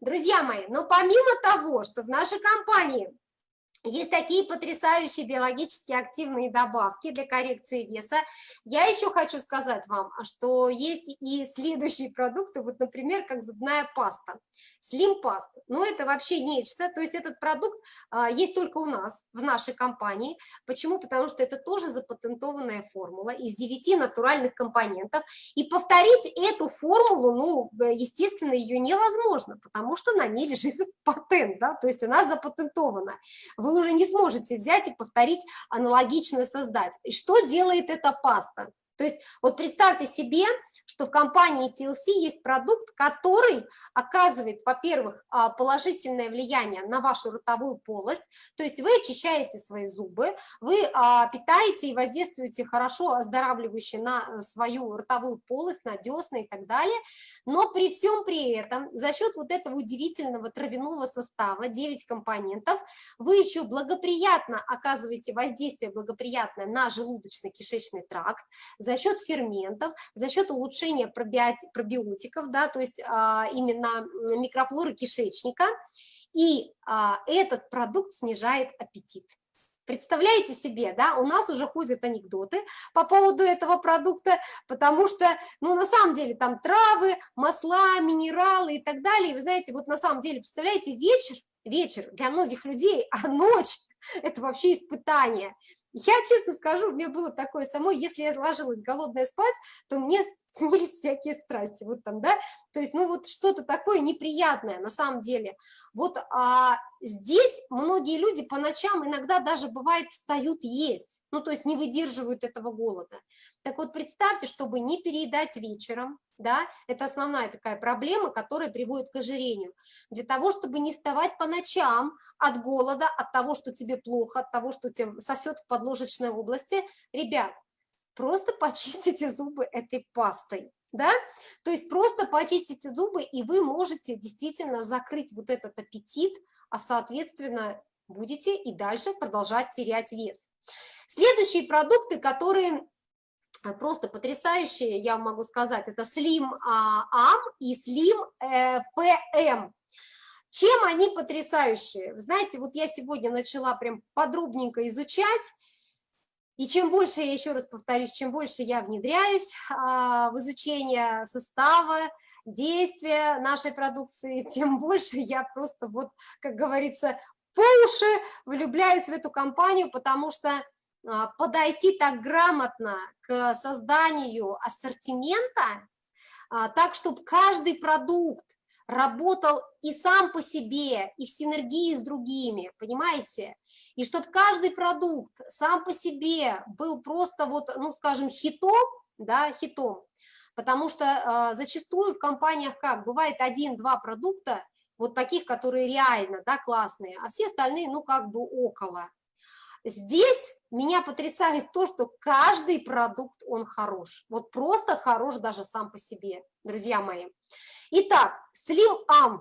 Друзья мои, но помимо того, что в нашей компании есть такие потрясающие биологически активные добавки для коррекции веса. Я еще хочу сказать вам, что есть и следующие продукты, вот, например, как зубная паста. Slim Past, ну это вообще нечто, то есть этот продукт а, есть только у нас, в нашей компании. Почему? Потому что это тоже запатентованная формула из 9 натуральных компонентов, и повторить эту формулу, ну, естественно, ее невозможно, потому что на ней лежит [LAUGHS] патент, да, то есть она запатентована. Вы уже не сможете взять и повторить аналогично создать. И что делает эта паста? То есть вот представьте себе, что в компании TLC есть продукт, который оказывает, во-первых, а, положительное влияние на вашу ротовую полость, то есть вы очищаете свои зубы, вы а, питаете и воздействуете хорошо оздоравливающе на э, свою ротовую полость, на десны и так далее, но при всем при этом за счет вот этого удивительного травяного состава, 9 компонентов, вы еще благоприятно оказываете воздействие благоприятное на желудочно-кишечный тракт за счет ферментов, за счет улучшения улучшение пробиотиков, да, то есть а, именно микрофлоры кишечника, и а, этот продукт снижает аппетит. Представляете себе, да, у нас уже ходят анекдоты по поводу этого продукта, потому что, ну, на самом деле, там травы, масла, минералы и так далее. вы знаете, вот на самом деле, представляете, вечер, вечер для многих людей, [LAUGHS] а ночь – это вообще испытание. Я честно скажу, у меня было такое самое, если я ложилась голодная спать, то мне [LAUGHS] есть всякие страсти, вот там, да, то есть, ну, вот что-то такое неприятное на самом деле. Вот а, здесь многие люди по ночам иногда даже бывает встают есть, ну, то есть не выдерживают этого голода. Так вот, представьте, чтобы не переедать вечером, да, это основная такая проблема, которая приводит к ожирению. Для того, чтобы не вставать по ночам от голода, от того, что тебе плохо, от того, что тебе сосет в подложечной области, ребят, просто почистите зубы этой пастой, да, то есть просто почистите зубы, и вы можете действительно закрыть вот этот аппетит, а соответственно будете и дальше продолжать терять вес. Следующие продукты, которые а, просто потрясающие, я могу сказать, это Slim Am и Slim PM. Чем они потрясающие? Знаете, вот я сегодня начала прям подробненько изучать, и чем больше, я еще раз повторюсь, чем больше я внедряюсь а, в изучение состава, действия нашей продукции, [LAUGHS] тем больше я просто вот, как говорится, по уши влюбляюсь в эту компанию, потому что а, подойти так грамотно к созданию ассортимента, а, так, чтобы каждый продукт работал и сам по себе, и в синергии с другими, понимаете? И чтобы каждый продукт сам по себе был просто вот, ну, скажем, хитом, да, хитом, потому что э, зачастую в компаниях как, бывает один-два продукта, вот таких, которые реально, да, классные, а все остальные, ну, как бы около. Здесь меня потрясает то, что каждый продукт, он хорош, вот просто хорош даже сам по себе, друзья мои. Итак, Slim Am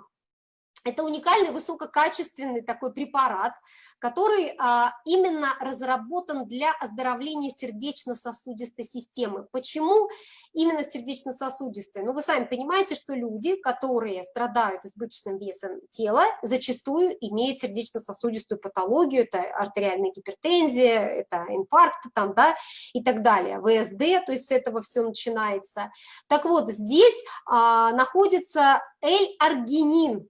это уникальный высококачественный такой препарат, который а, именно разработан для оздоровления сердечно-сосудистой системы. Почему именно сердечно-сосудистой? Ну, вы сами понимаете, что люди, которые страдают избыточным весом тела, зачастую имеют сердечно-сосудистую патологию, это артериальная гипертензия, это инфаркт там, да, и так далее, ВСД, то есть с этого все начинается. Так вот, здесь а, находится L-аргинин,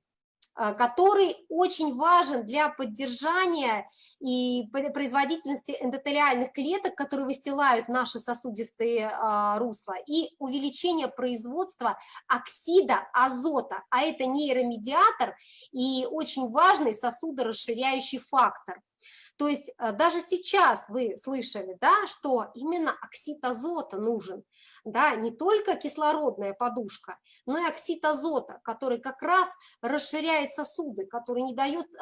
который очень важен для поддержания и производительности эндотелиальных клеток, которые выстилают наши сосудистые а, русла, и увеличение производства оксида азота, а это нейромедиатор и очень важный сосудорасширяющий фактор. То есть э, даже сейчас вы слышали, да, что именно оксид азота нужен, да, не только кислородная подушка, но и оксид азота, который как раз расширяет сосуды, который не дает э,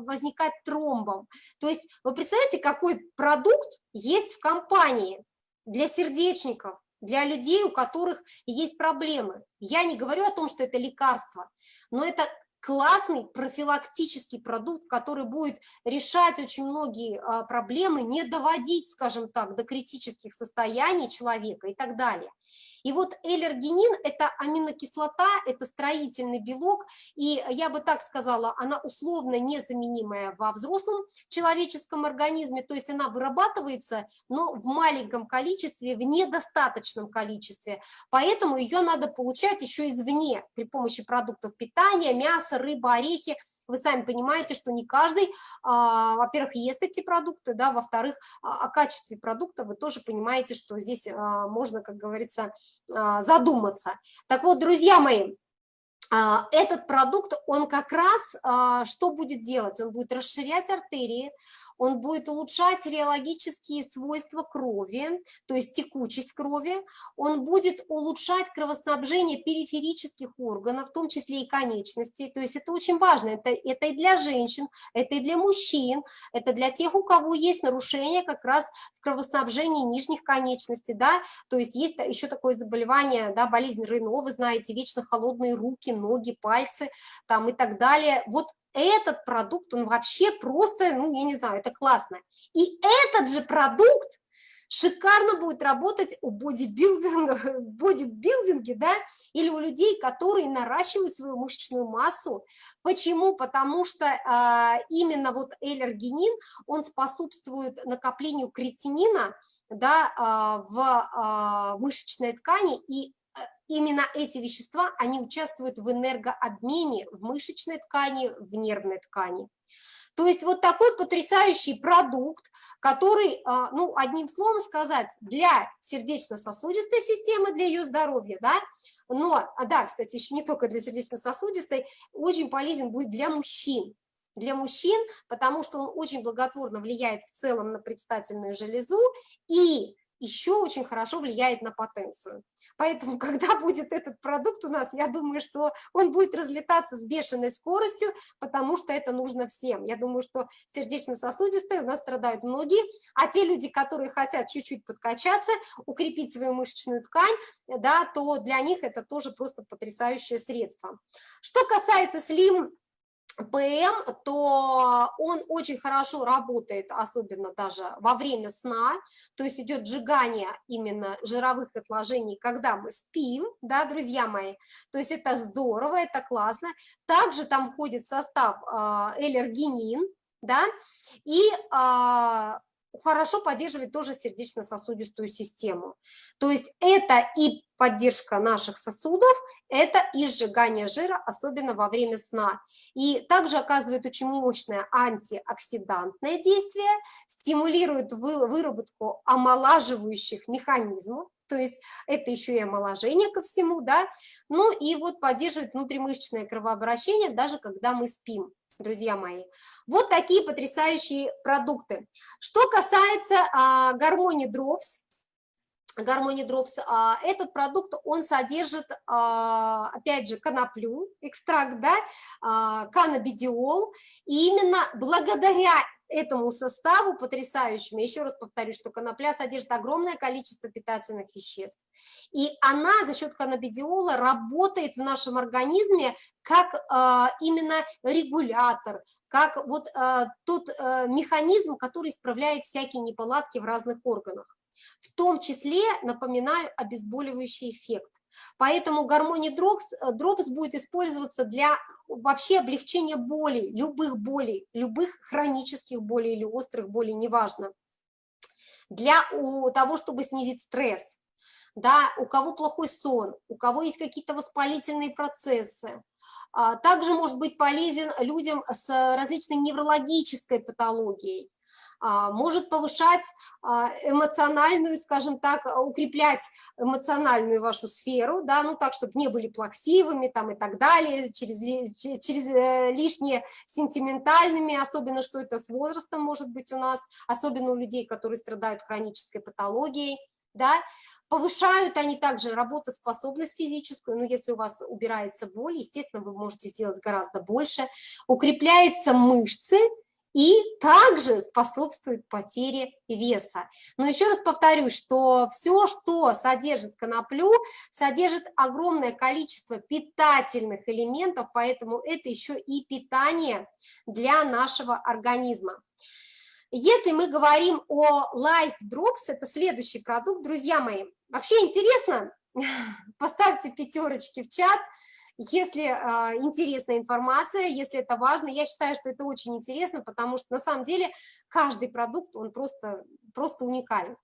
возникать тромбом. То есть вы представляете, какой продукт есть в компании для сердечников, для людей, у которых есть проблемы. Я не говорю о том, что это лекарство, но это классный профилактический продукт, который будет решать очень многие а, проблемы, не доводить, скажем так, до критических состояний человека и так далее. И вот эллергенин – это аминокислота, это строительный белок, и я бы так сказала, она условно незаменимая во взрослом человеческом организме, то есть она вырабатывается, но в маленьком количестве, в недостаточном количестве, поэтому ее надо получать еще извне при помощи продуктов питания, мяса, рыба, орехи, вы сами понимаете, что не каждый, а, во-первых, ест эти продукты, да, во-вторых, а, о качестве продукта вы тоже понимаете, что здесь а, можно, как говорится, задуматься. Так вот, друзья мои, этот продукт, он как раз а, что будет делать? Он будет расширять артерии, он будет улучшать реологические свойства крови, то есть текучесть крови, он будет улучшать кровоснабжение периферических органов, в том числе и конечностей, то есть это очень важно, это, это и для женщин, это и для мужчин, это для тех, у кого есть нарушение как раз в кровоснабжении нижних конечностей, да, то есть есть еще такое заболевание, да, болезнь Рено, вы знаете, вечно холодные руки, ноги, пальцы там и так далее. Вот этот продукт, он вообще просто, ну, я не знаю, это классно. И этот же продукт шикарно будет работать у бодибилдинга, [LAUGHS] бодибилдинге, да, или у людей, которые наращивают свою мышечную массу. Почему? Потому что а, именно вот эллергенин, он способствует накоплению кретинина, да, а, в а, мышечной ткани и именно эти вещества, они участвуют в энергообмене в мышечной ткани, в нервной ткани. То есть вот такой потрясающий продукт, который, а, ну, одним словом сказать, для сердечно-сосудистой системы, для ее здоровья, да, но, а да, кстати, еще не только для сердечно-сосудистой, очень полезен будет для мужчин. Для мужчин, потому что он очень благотворно влияет в целом на предстательную железу и еще очень хорошо влияет на потенцию. Поэтому, [LAUGHS] когда будет этот продукт у нас, я думаю, что он будет разлетаться с бешеной скоростью, потому что это нужно всем. Я думаю, что сердечно-сосудистые у нас страдают многие, а те люди, которые хотят чуть-чуть подкачаться, укрепить свою мышечную ткань, да, то для них это тоже просто потрясающее средство. Что касается слим ПМ, то он очень хорошо работает, особенно даже во время сна, то есть идет сжигание именно жировых отложений, когда мы спим, да, друзья мои, то есть это здорово, это классно. Также там входит состав э, эллергенин, да, и э, хорошо поддерживает тоже сердечно-сосудистую систему. То есть это и поддержка наших сосудов, это и сжигание жира, особенно во время сна. И также оказывает очень мощное антиоксидантное действие, стимулирует выработку омолаживающих механизмов, то есть это еще и омоложение ко всему, да, ну и вот поддерживает внутримышечное кровообращение, даже когда мы спим друзья мои. Вот такие потрясающие продукты. Что касается а, гармонии Drops, гармонии Drops, а, этот продукт, он содержит, а, опять же, коноплю, экстракт, да, а, каннабидиол, и именно благодаря этому составу потрясающему, еще раз повторюсь, что конопля содержит огромное количество питательных веществ, и она за счет каннабидиола работает в нашем организме как именно регулятор, как вот тот э, механизм, который исправляет всякие неполадки в разных органах. В том числе, напоминаю, обезболивающий эффект. Поэтому гармония дропс, дропс будет использоваться для вообще облегчения боли, любых болей, любых хронических болей или острых болей, неважно. Для того, чтобы снизить стресс, да, у кого плохой сон, у кого есть какие-то воспалительные процессы. А, также может быть полезен людям с различной неврологической патологией. А, может повышать а, эмоциональную, скажем так, укреплять эмоциональную вашу сферу, да, ну так, чтобы не были плаксивыми там и так далее, через, через э, лишние сентиментальными, особенно что это с возрастом может быть у нас, особенно у людей, которые страдают хронической патологией, да, Повышают они также работоспособность физическую, но если у вас убирается боль, естественно, вы можете сделать гораздо больше. Укрепляются мышцы, и также способствует потере веса. Но еще раз повторюсь, что все, что содержит коноплю, содержит огромное количество питательных элементов, поэтому это еще и питание для нашего организма. Если мы говорим о Life Drops, это следующий продукт, друзья мои, вообще интересно, [LAUGHS] поставьте пятерочки в чат – если а, интересная информация, если это важно, я считаю, что это очень интересно, потому что на самом деле каждый продукт, он просто, просто уникален.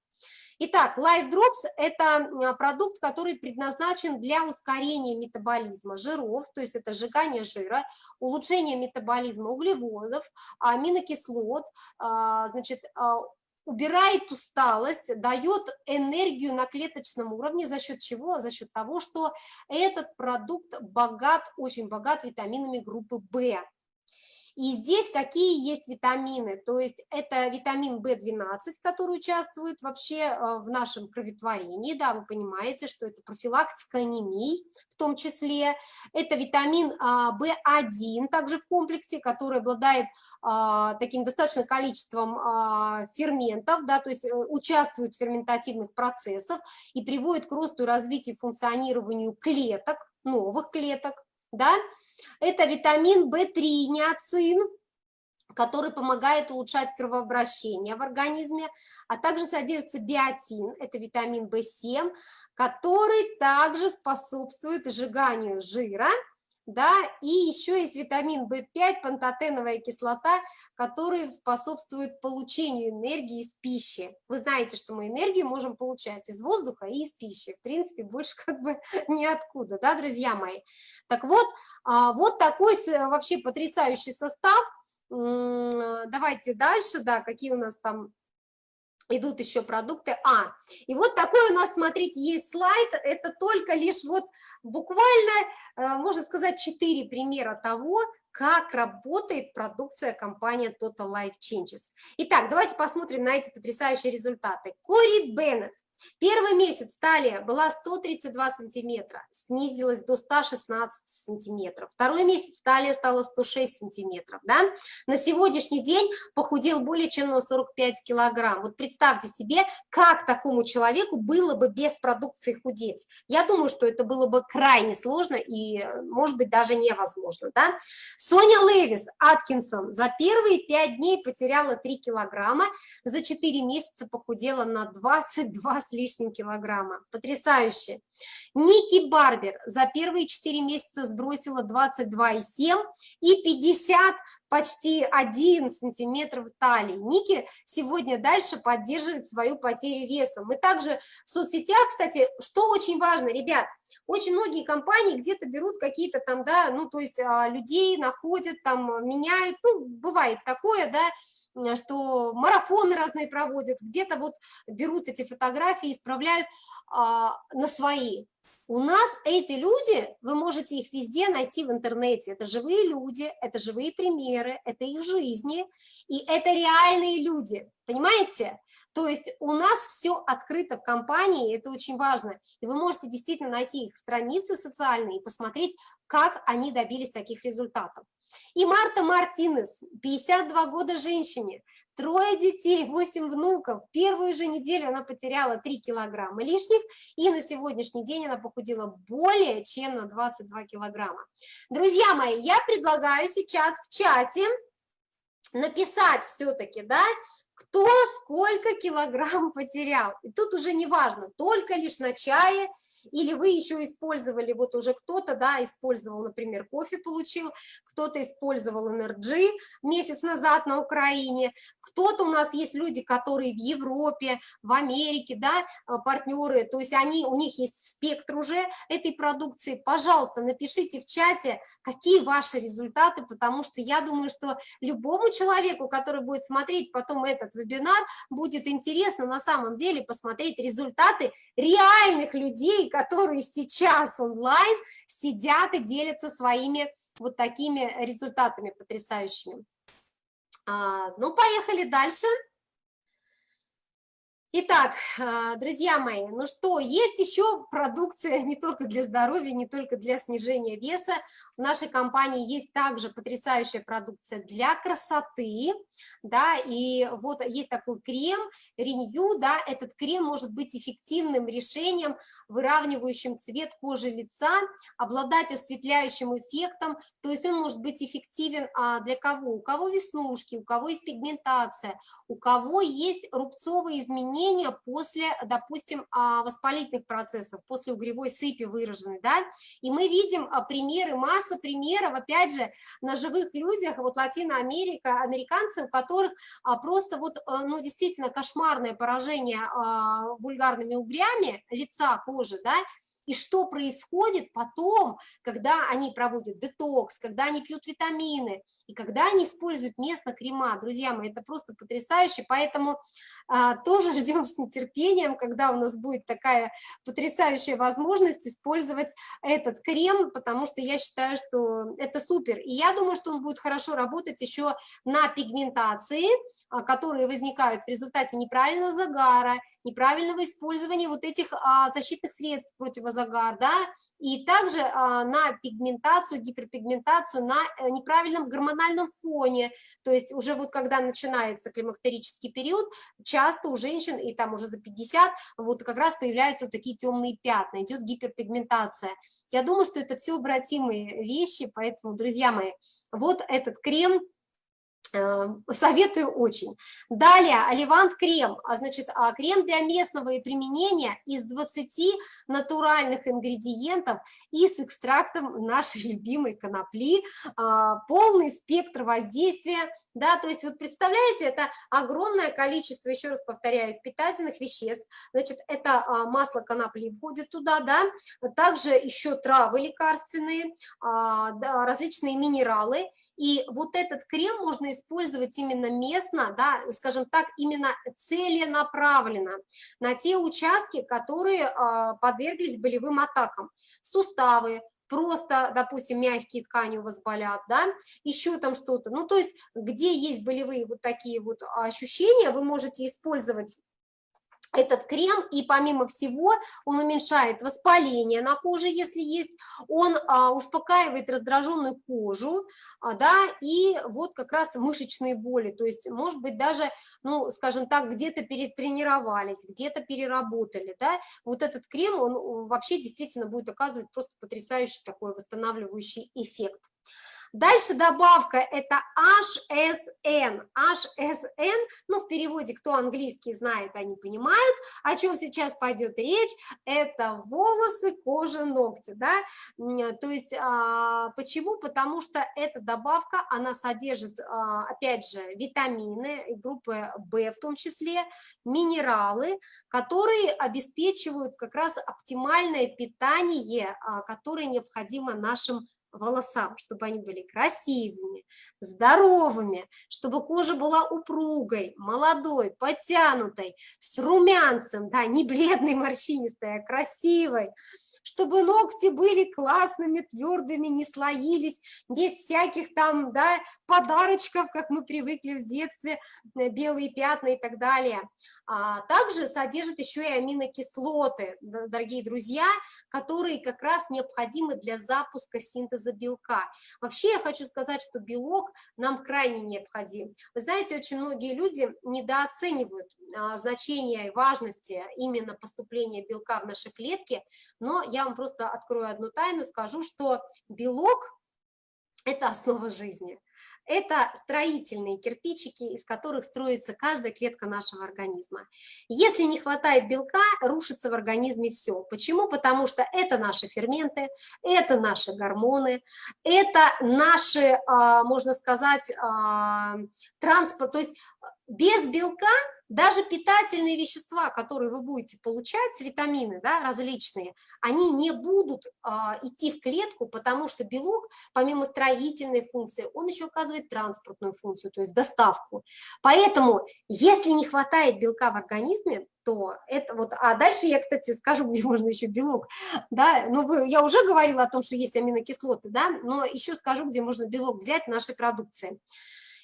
Итак, Life Drops – это продукт, который предназначен для ускорения метаболизма жиров, то есть это сжигание жира, улучшение метаболизма углеводов, аминокислот, а, значит, а, убирает усталость, дает энергию на клеточном уровне, за счет чего? За счет того, что этот продукт богат, очень богат витаминами группы В. И здесь какие есть витамины? То есть это витамин В12, который участвует вообще э, в нашем кроветворении, да, вы понимаете, что это профилактика анемии в том числе. Это витамин а, В1 также в комплексе, который обладает а, таким достаточным количеством а, ферментов, да, то есть э, участвует в ферментативных процессах и приводит к росту и развитию функционированию клеток, новых клеток, да, это витамин В3, неоцин, который помогает улучшать кровообращение в организме, а также содержится биотин, это витамин В7, который также способствует сжиганию жира, да, и еще есть витамин В5, пантотеновая кислота, который способствует получению энергии из пищи. Вы знаете, что мы энергию можем получать из воздуха и из пищи, в принципе, больше как бы [LAUGHS] ниоткуда, да, друзья мои. Так вот, а, вот такой вообще потрясающий состав. Давайте дальше, да, какие у нас там идут еще продукты. А, и вот такой у нас, смотрите, есть слайд, это только лишь вот буквально, э, можно сказать, четыре примера того, как работает продукция компании Total Life Changes. Итак, давайте посмотрим на эти потрясающие результаты. Кори Беннет, Первый месяц талия была 132 сантиметра, снизилась до 116 сантиметров. Второй месяц талия стала 106 сантиметров. Да? На сегодняшний день похудел более чем на 45 килограмм. Вот представьте себе, как такому человеку было бы без продукции худеть. Я думаю, что это было бы крайне сложно и, может быть, даже невозможно. Да? Соня Левис Аткинсон за первые 5 дней потеряла 3 килограмма, за 4 месяца похудела на 22 с лишним килограмма. Потрясающе. Ники Барбер за первые 4 месяца сбросила 22,7 и 50 почти 1 сантиметр в талии. Ники сегодня дальше поддерживает свою потерю веса. Мы также в соцсетях, кстати, что очень важно, ребят, очень многие компании где-то берут какие-то там, да, ну, то есть а, людей находят, там, меняют, ну, бывает такое, да, что марафоны разные проводят, где-то вот берут эти фотографии, исправляют а, на свои. У нас эти люди, вы можете их везде найти в интернете, это живые люди, это живые примеры, это их жизни, и это реальные люди, понимаете? То есть у нас все открыто в компании, это очень важно, и вы можете действительно найти их страницы социальные и посмотреть, как они добились таких результатов. И Марта Мартинес, 52 года женщине, трое детей, 8 внуков. Первую же неделю она потеряла 3 килограмма лишних, и на сегодняшний день она похудела более чем на 22 килограмма. Друзья мои, я предлагаю сейчас в чате написать все-таки, да, кто сколько килограмм потерял. И тут уже не важно, только лишь на чае или вы еще использовали, вот уже кто-то, да, использовал, например, кофе получил, кто-то использовал NRG месяц назад на Украине, кто-то у нас есть люди, которые в Европе, в Америке, да, э, партнеры, то есть они, у них есть спектр уже этой продукции, пожалуйста, напишите в чате, какие ваши результаты, потому что я думаю, что любому человеку, который будет смотреть потом этот вебинар, будет интересно на самом деле посмотреть результаты реальных людей, которые сейчас онлайн сидят и делятся своими вот такими результатами потрясающими. А, ну, поехали дальше. Итак, а, друзья мои, ну что, есть еще продукция не только для здоровья, не только для снижения веса. В нашей компании есть также потрясающая продукция для красоты, да, и вот есть такой крем Renew, да, этот крем может быть эффективным решением, выравнивающим цвет кожи лица, обладать осветляющим эффектом, то есть он может быть эффективен а, для кого? У кого веснушки, у кого есть пигментация, у кого есть рубцовые изменения, изменения после, допустим, а, воспалительных процессов, после угревой сыпи выраженной, да, и мы видим а, примеры, масса примеров, опять же, на живых людях, вот Латиноамерика, американцы, у которых а, просто вот, ну, действительно кошмарное поражение вульгарными угрями лица, кожи, да, и что происходит потом, когда они проводят детокс, когда они пьют витамины, и когда они используют местно крема. Друзья мои, это просто потрясающе, поэтому а, тоже [LAUGHS] ждем с нетерпением, когда у нас будет такая потрясающая возможность использовать этот крем, потому что я считаю, что это супер. И я думаю, что он будет хорошо работать еще на пигментации, а, которые возникают в результате неправильного загара, неправильного использования вот этих а, защитных средств противозагар, да, и также а, на пигментацию, гиперпигментацию на э, неправильном гормональном фоне, то есть уже вот когда начинается климактерический период, часто у женщин, и там уже за 50, вот как раз появляются вот такие темные пятна, идет гиперпигментация. Я думаю, что это все обратимые вещи, поэтому, друзья мои, вот этот крем советую очень. Далее, Оливант крем, а значит, а, крем для местного применения из 20 натуральных ингредиентов и с экстрактом нашей [LAUGHS] любимой конопли, а, полный спектр воздействия, да, то есть вот представляете, это огромное количество, еще раз повторяюсь, питательных веществ, значит, это масло конопли входит туда, да, также еще травы лекарственные, различные минералы, и вот этот крем можно использовать именно местно, да, скажем так, именно целенаправленно на те участки, которые э, подверглись болевым атакам. Суставы, просто, допустим, мягкие ткани у вас болят, да, еще там что-то. Ну, то есть, где есть болевые вот такие вот ощущения, вы можете использовать этот крем, и помимо всего он уменьшает воспаление на коже, если есть, он а, успокаивает раздраженную кожу, а, да, и вот как раз мышечные боли, то есть, может быть, даже, ну, скажем так, где-то перетренировались, где-то переработали, да, вот этот крем, он вообще действительно будет оказывать просто потрясающий такой восстанавливающий эффект. Дальше добавка это HSN. HSN, ну в переводе, кто английский знает, они понимают, о чем сейчас пойдет речь. Это волосы, кожа, ногти, да. То есть а, почему? Потому что эта добавка, она содержит, а, опять же, витамины группы В в том числе, минералы, которые обеспечивают как раз оптимальное питание, а, которое необходимо нашим волосам, чтобы они были красивыми, здоровыми, чтобы кожа была упругой, молодой, подтянутой, с румянцем, да, не бледной, [LAUGHS] морщинистой, а красивой, чтобы ногти были классными, твердыми, не слоились, без всяких там, да, подарочков, как мы привыкли в детстве, э, белые пятна и так далее. А также содержит еще и аминокислоты, дорогие друзья, которые как раз необходимы для запуска синтеза белка. Вообще я хочу сказать, что белок нам крайне необходим. Вы знаете, очень многие люди недооценивают а, значение и важности именно поступления белка в наши клетки, но я вам просто открою одну тайну, скажу, что белок – это основа жизни. Это строительные кирпичики, из которых строится каждая клетка нашего организма. Если не хватает белка, рушится в организме все. Почему? Потому что это наши ферменты, это наши гормоны, это наши, а, можно сказать, а, транспорт. То есть без белка даже питательные вещества, которые вы будете получать, витамины да, различные, они не будут а, идти в клетку, потому что белок, помимо строительной функции, он еще оказывает транспортную функцию, то есть доставку. Поэтому, если не хватает белка в организме, то это вот, а дальше я, кстати, скажу, [LAUGHS] где можно еще белок, да, ну, вы, я уже говорила о том, что есть аминокислоты, да, но еще скажу, где можно белок взять в нашей продукции.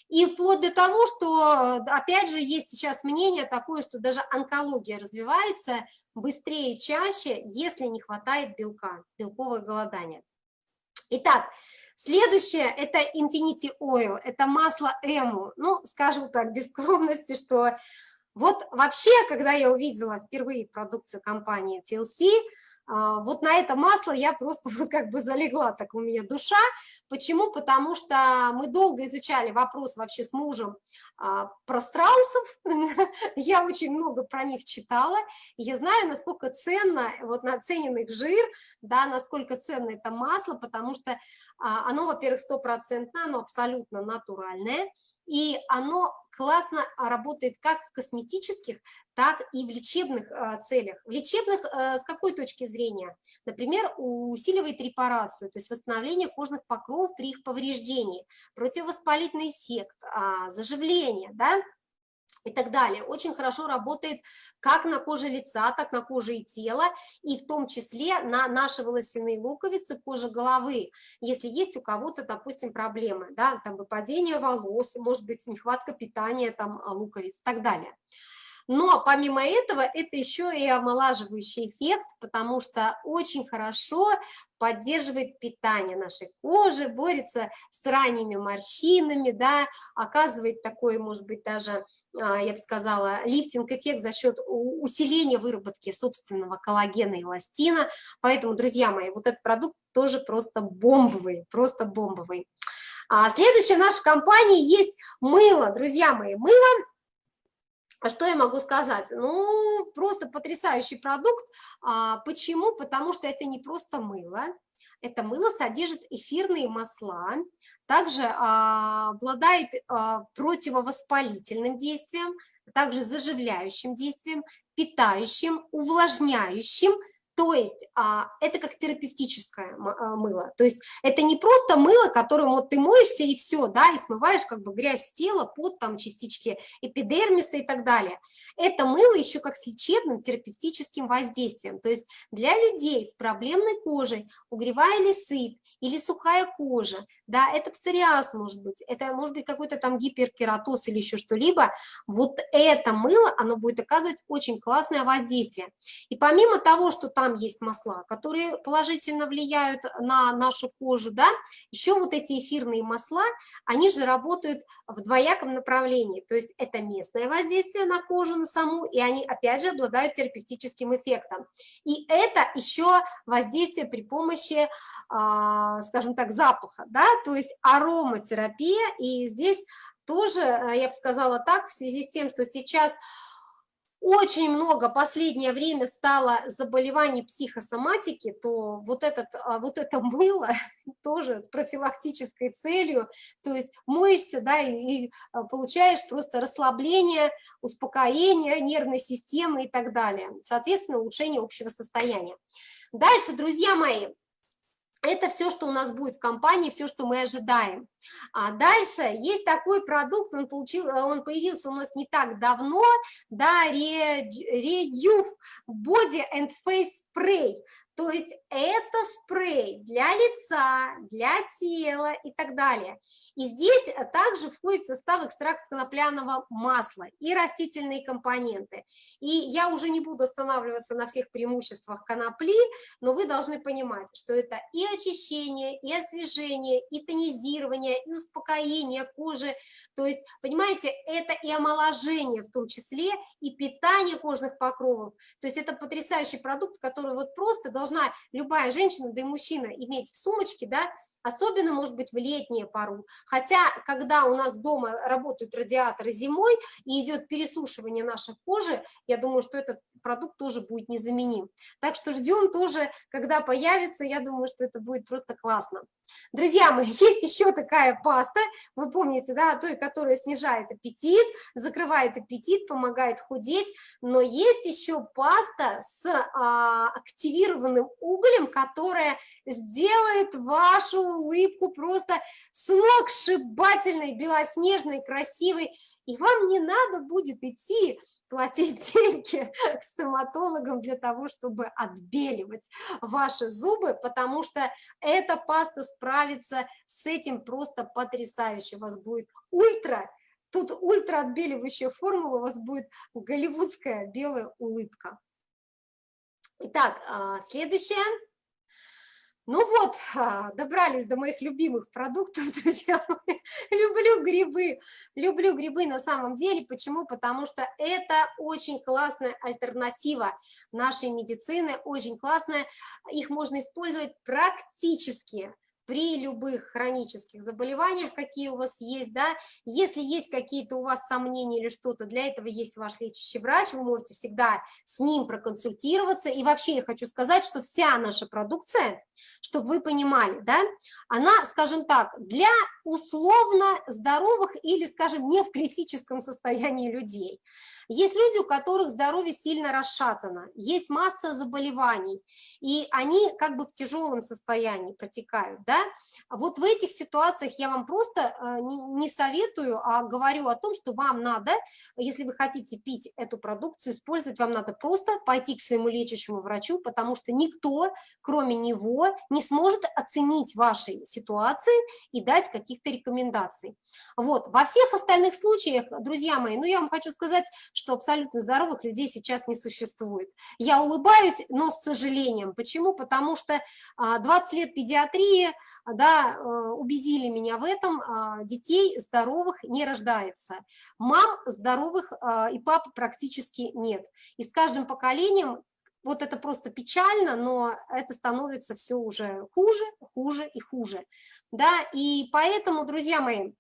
И вплоть до того, что, опять же, есть сейчас мнение такое, что даже онкология развивается быстрее и чаще, если не хватает белка, белковое голодание. Итак, следующее – это Infinity Oil, это масло Эму. Ну, скажу так, без скромности, что вот вообще, когда я увидела впервые продукцию компании TLC, вот на это масло я просто [LAUGHS] вот как бы залегла, так у меня душа. Почему? Потому что мы долго изучали вопрос вообще с мужем а, про страусов, [LAUGHS] я очень много про них читала, я знаю, насколько ценно, вот наценен их жир, да, насколько ценно это масло, потому что а, оно, во-первых, стопроцентно, оно абсолютно натуральное, и оно классно работает как в косметических, так и в лечебных а, целях. В лечебных а, с какой точки зрения? Например, усиливает репарацию, то есть восстановление кожных покровов при их повреждении, противовоспалительный эффект, а, заживление, да, и так далее. Очень хорошо работает как на коже лица, так на коже и тела, и в том числе на наши волосяные луковицы, кожа головы, если есть у кого-то, допустим, проблемы, да, там выпадение волос, может быть, нехватка питания там луковиц и так далее. Но помимо этого, это еще и омолаживающий эффект, потому что очень хорошо поддерживает питание нашей кожи, борется с ранними морщинами, да, оказывает такой, может быть, даже, а, я бы сказала, лифтинг-эффект за счет усиления выработки собственного коллагена и эластина. Поэтому, друзья мои, вот этот продукт тоже просто бомбовый, просто бомбовый. А следующая в нашей компании есть мыло, друзья мои, мыло что я могу сказать? Ну, просто потрясающий продукт. А, почему? Потому что это не просто мыло. Это мыло содержит эфирные масла, также а, обладает а, противовоспалительным действием, также заживляющим действием, питающим, увлажняющим, То есть а, это как терапевтическое а, мыло. То есть это не просто мыло, которым вот ты моешься и все, да, и смываешь как бы грязь с тела, под там частички эпидермиса и так далее. Это мыло еще как с лечебным терапевтическим воздействием. То есть для людей с проблемной кожей, угревая или сыпь, или сухая кожа, да, это псориаз может быть, это может быть какой-то там гиперкератоз или еще что-либо, вот это мыло, оно будет оказывать очень классное воздействие. И помимо того, что там есть масла, которые положительно влияют на нашу кожу, да, еще вот эти эфирные масла, они же работают в двояком направлении, то есть это местное воздействие на кожу, на саму, и они опять же обладают терапевтическим эффектом. И это еще воздействие при помощи, а, скажем так, запаха, да, то есть ароматерапия, и здесь тоже, э, я бы сказала так, в связи с тем, что сейчас очень много последнее время стало заболеваний психосоматики, то вот, этот, а, вот это [LAUGHS] мыло тоже с профилактической целью, то есть моешься, да, и, и а, получаешь просто расслабление, успокоение нервной системы и так далее, соответственно, улучшение общего состояния. Дальше, друзья мои, это все, что у нас будет в компании, все, что мы ожидаем. А дальше есть такой продукт, он, получил, он появился у нас не так давно, да, Reduve Body and Face Spray. То есть это спрей для лица, для тела и так далее. И здесь также входит состав экстракт конопляного масла и растительные компоненты. И я уже не буду останавливаться на всех преимуществах конопли, но вы должны понимать, что это и очищение, и освежение, и тонизирование, и успокоение кожи. То есть, понимаете, это и омоложение в том числе, и питание кожных покровов. То есть это потрясающий продукт, который вот просто должна любая женщина, да и мужчина иметь в сумочке, да, особенно, может быть, в летнюю пару. Хотя, когда у нас дома работают радиаторы зимой и идет пересушивание нашей кожи, я думаю, что этот продукт тоже будет незаменим. Так что ждем тоже, когда появится, я думаю, что это будет просто классно. Друзья мои, [LAUGHS] есть еще такая паста, вы помните, да, той, которая снижает аппетит, закрывает аппетит, помогает худеть, но есть еще паста с а, активированным углем, которая сделает вашу улыбку просто сногсшибательной, белоснежной, красивой, и вам не надо будет идти платить [LAUGHS] деньги к стоматологам для того, чтобы отбеливать ваши зубы, потому что эта паста справится с этим просто потрясающе. У вас будет ультра, тут ультра отбеливающая формула, у вас будет голливудская белая улыбка. Итак, а, следующее. Ну вот, а, добрались до моих любимых продуктов, [LAUGHS] друзья мои. Люблю грибы, люблю грибы на самом деле. Почему? Потому что это очень классная альтернатива нашей медицины, очень классная. Их можно использовать практически при любых хронических заболеваниях, какие у вас есть, да, если есть какие-то у вас сомнения или что-то, для этого есть ваш лечащий врач, вы можете всегда с ним проконсультироваться, и вообще я хочу сказать, что вся наша продукция, чтобы вы понимали, да, она, скажем так, для условно здоровых или, скажем, не в критическом состоянии людей. Есть люди, у которых здоровье сильно расшатано, есть масса заболеваний, и они как бы в тяжелом состоянии протекают, да, вот в этих ситуациях я вам просто э, не советую, а говорю о том, что вам надо, если вы хотите пить эту продукцию, использовать, вам надо просто пойти к своему лечащему врачу, потому что никто, кроме него, не сможет оценить вашей ситуации и дать каких-то рекомендаций. Вот, во всех остальных случаях, друзья мои, ну я вам хочу сказать, что абсолютно здоровых людей сейчас не существует. Я улыбаюсь, но с сожалением. Почему? Потому что 20 а, лет педиатрии, да, э, убедили меня в этом, а, детей здоровых не рождается. Мам здоровых а, и пап практически нет. И с каждым поколением вот это просто печально, но это становится все уже хуже, хуже и хуже. Да? И поэтому, друзья мои,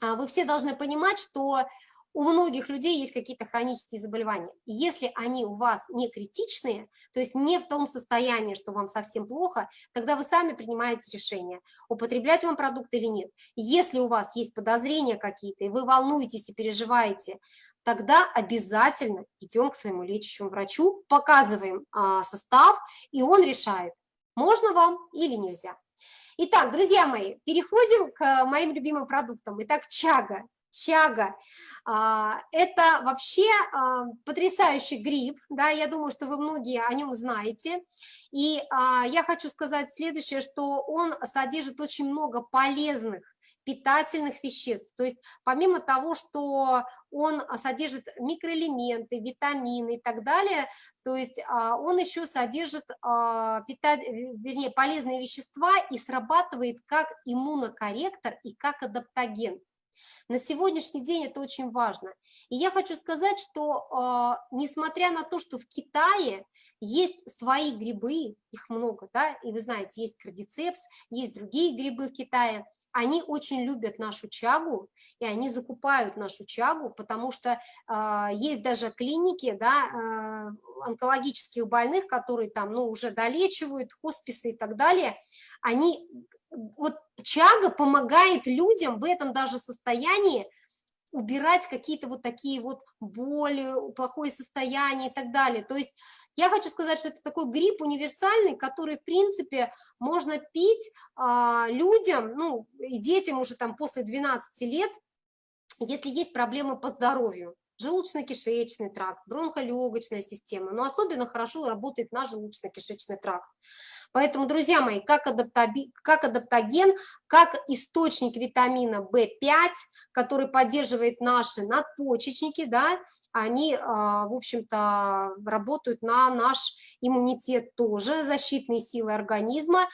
вы все должны понимать, что у многих людей есть какие-то хронические заболевания. И если они у вас не критичные, то есть не в том состоянии, что вам совсем плохо, тогда вы сами принимаете решение, употреблять вам продукт или нет. Если у вас есть подозрения какие-то, и вы волнуетесь и переживаете, тогда обязательно идем к своему лечащему врачу, показываем а, состав, и он решает, можно вам или нельзя. Итак, друзья мои, переходим к моим любимым продуктам. Итак, чага. Чага а, – это вообще а, потрясающий гриб, да, я думаю, что вы многие о нем знаете. И а, я хочу сказать следующее, что он содержит очень много полезных питательных веществ. То есть помимо того, что он содержит микроэлементы, витамины и так далее, то есть он еще содержит вернее, полезные вещества и срабатывает как иммунокорректор и как адаптоген. На сегодняшний день это очень важно. И я хочу сказать, что э, несмотря на то, что в Китае есть свои грибы, их много, да, и вы знаете, есть кардицепс, есть другие грибы в Китае, они очень любят нашу чагу, и они закупают нашу чагу, потому что э, есть даже клиники, да, э, онкологических больных, которые там, ну, уже долечивают, хосписы и так далее, они вот чага помогает людям в этом даже состоянии убирать какие-то вот такие вот боли, плохое состояние и так далее. То есть я хочу сказать, что это такой грипп универсальный, который, в принципе, можно пить а, людям, ну, и детям уже там после 12 лет, если есть проблемы по здоровью желудочно-кишечный тракт, бронхолегочная система, но особенно хорошо работает наш желудочно-кишечный тракт. Поэтому, друзья мои, как, адаптоби, как адаптоген, как источник витамина В5, который поддерживает наши надпочечники, да, они, а, в общем-то, работают на наш иммунитет тоже, защитные силы организма,